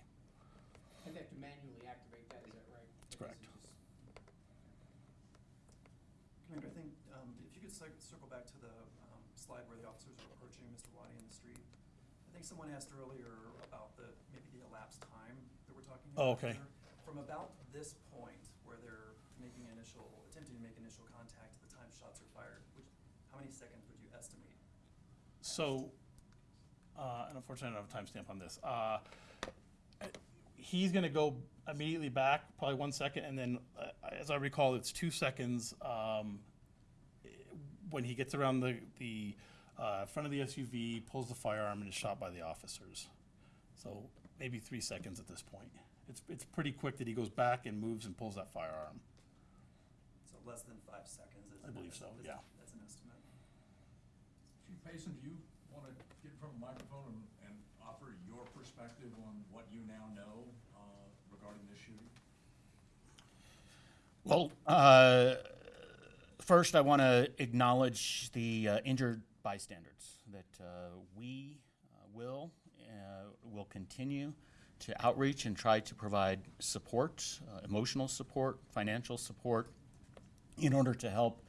And they have to manually activate that, is that right? That's correct. Just- Commander, I think, um, if you could cir- circle back to the, slide where the officers are approaching Mr. Waddy in the street. I think someone asked earlier about the, maybe the elapsed time that we're talking Oh, about. okay. here. From about this point, where they're making initial, attempting to make initial contact to the time shots are fired, which, how many seconds would you estimate? So, uh, and unfortunately, I don't have a timestamp on this. Uh, he's going to go immediately back, probably one second, and then, uh, as I recall, it's two seconds um, when he gets around the the uh, front of the SUV, pulls the firearm, and is shot by the officers. So maybe three seconds at this point. It's it's pretty quick that he goes back and moves and pulls that firearm. So less than five seconds is. I believe so, is- yeah. That's an estimate. Chief Pazen, do you want to get in front of the microphone and, and offer your perspective on what you now know uh, regarding this shooting? Well, uh, first, I want to acknowledge the uh, injured bystanders that uh, we uh, will uh, will continue to outreach and try to provide support, uh, emotional support, financial support, in order to help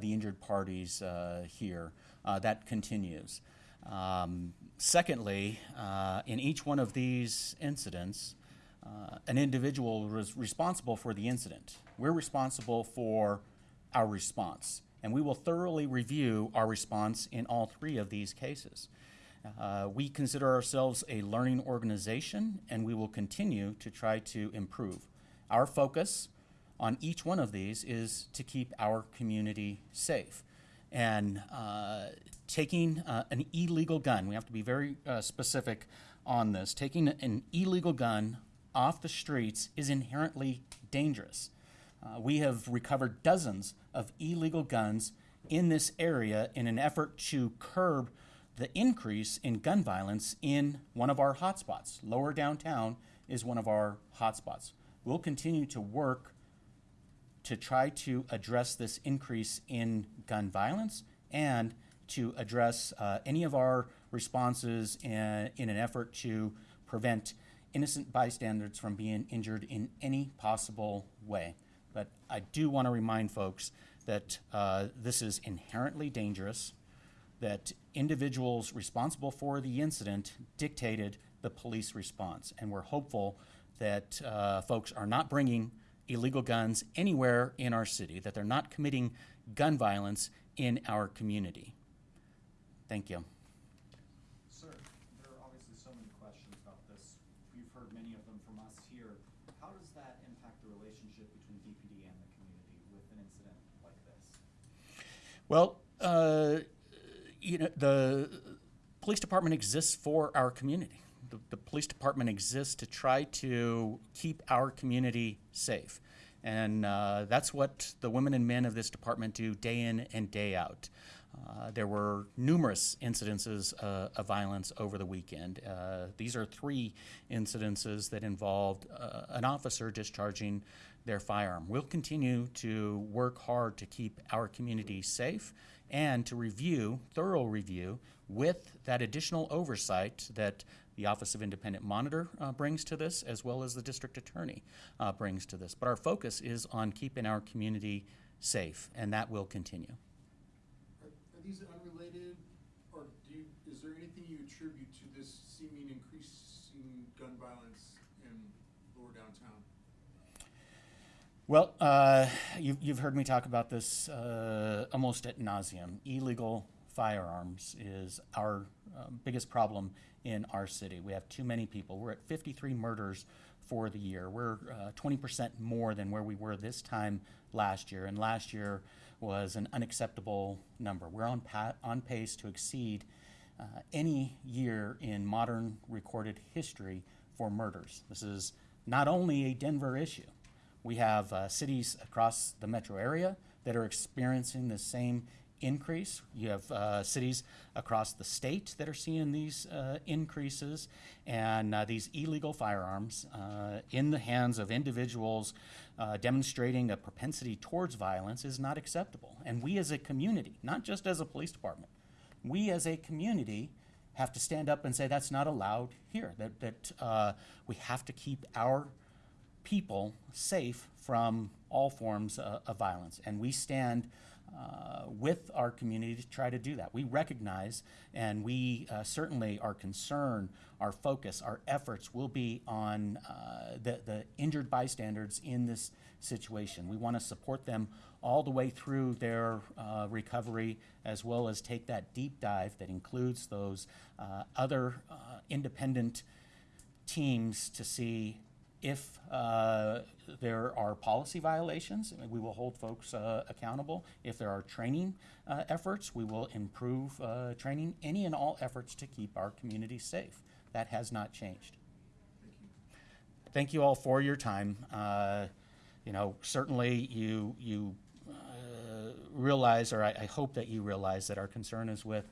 the injured parties here. That continues. Um, secondly, in each one of these incidents, an individual was responsible for the incident. We're responsible for our response, and we will thoroughly review our response in all three of these cases. Uh, we consider ourselves a learning organization, and we will continue to try to improve. Our focus on each one of these is to keep our community safe. And uh, taking uh, an illegal gun, we have to be very uh, specific on this, taking an illegal gun off the streets is inherently dangerous. Uh, we have recovered dozens of illegal guns in this area in an effort to curb the increase in gun violence in one of our hotspots. Lower downtown is one of our hotspots. We'll continue to work to try to address this increase in gun violence and to address uh, any of our responses in, in an effort to prevent innocent bystanders from being injured in any possible way. But I do want to remind folks that uh, this is inherently dangerous, that individuals responsible for the incident dictated the police response. And we're hopeful that uh, folks are not bringing illegal guns anywhere in our city, that they're not committing gun violence in our community. Thank you. Sir, there are obviously so many questions about this. We've heard many of them from us here. How does that impact the relationship between DPD and the community with an incident like this? Well, uh, you know, the police department exists for our community. The, the police department exists to try to keep our community safe. And uh, that's what the women and men of this department do day in and day out. Uh, there were numerous incidences uh, of violence over the weekend. Uh, these are three incidences that involved uh, an officer discharging their firearm. We'll continue to work hard to keep our community safe and to review, thorough review, with that additional oversight that the Office of Independent Monitor uh, brings to this, as well as the District Attorney uh, brings to this. But our focus is on keeping our community safe, and that will continue. These unrelated, or do you, is there anything you attribute to this seeming increasing gun violence in lower downtown? Well, uh, you've, you've heard me talk about this uh, almost at nauseum. Illegal firearms is our uh, biggest problem in our city. We have too many people. We're at 53 murders for the year. We're uh, 20% more than where we were this time last year, and last year was an unacceptable number. We're on, on pace to exceed uh, any year in modern recorded history for murders. This is not only a Denver issue. We have uh, cities across the metro area that are experiencing the same increase. You have uh, cities across the state that are seeing these uh, increases, and uh, these illegal firearms uh, in the hands of individuals uh, demonstrating a propensity towards violence is not acceptable. And we as a community, not just as a police department, we as a community have to stand up and say that's not allowed here. That that uh, we have to keep our people safe from all forms of violence. And we stand uh, with our community to try to do that. We recognize and we uh, certainly our concern, our focus, our efforts will be on uh, the, the injured bystanders in this situation. We want to support them all the way through their uh, recovery as well as take that deep dive that includes those uh, other independent teams to see if uh, there are policy violations, we will hold folks uh, accountable. If there are training uh, efforts, we will improve uh, training, any and all efforts to keep our community safe. That has not changed. Thank you Thank you all for your time. Uh, You know, certainly you, you uh, realize, or I, I hope that you realize that our concern is with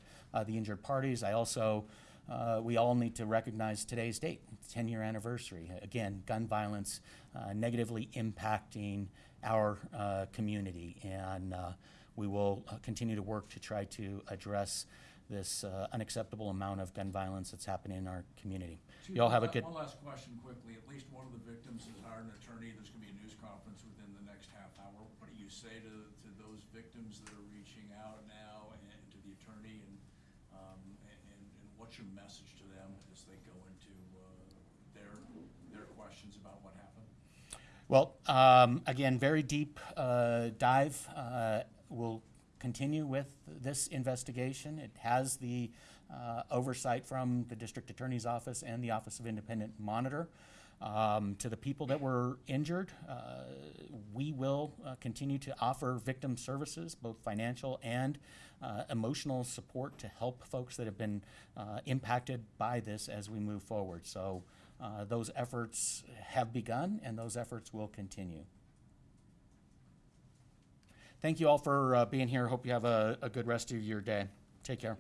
the injured parties. I also, uh, we all need to recognize today's date, 10-year anniversary. Again, gun violence uh, negatively impacting our uh, community, and uh, we will uh, continue to work to try to address this uh, unacceptable amount of gun violence that's happening in our community. Chief, You all have a good. One last question quickly. At least one of the victims has hired an attorney. There's gonna be a news conference within the next half hour. What do you say to, to those victims that are reaching out now and to the attorney and, um, and, and and what's your message to them as they go into, uh, their, their questions about what happened? Well, um, again, very deep uh, dive. Uh, we'll continue with this investigation. It has the uh, oversight from the district attorney's office and the Office of Independent Monitor. Um, to the people that were injured, uh, we will uh, continue to offer victim services, both financial and uh, emotional support to help folks that have been impacted by this as we move forward. So uh, those efforts have begun and those efforts will continue. Thank you all for uh, being here. Hope you have a, a good rest of your day. Take care.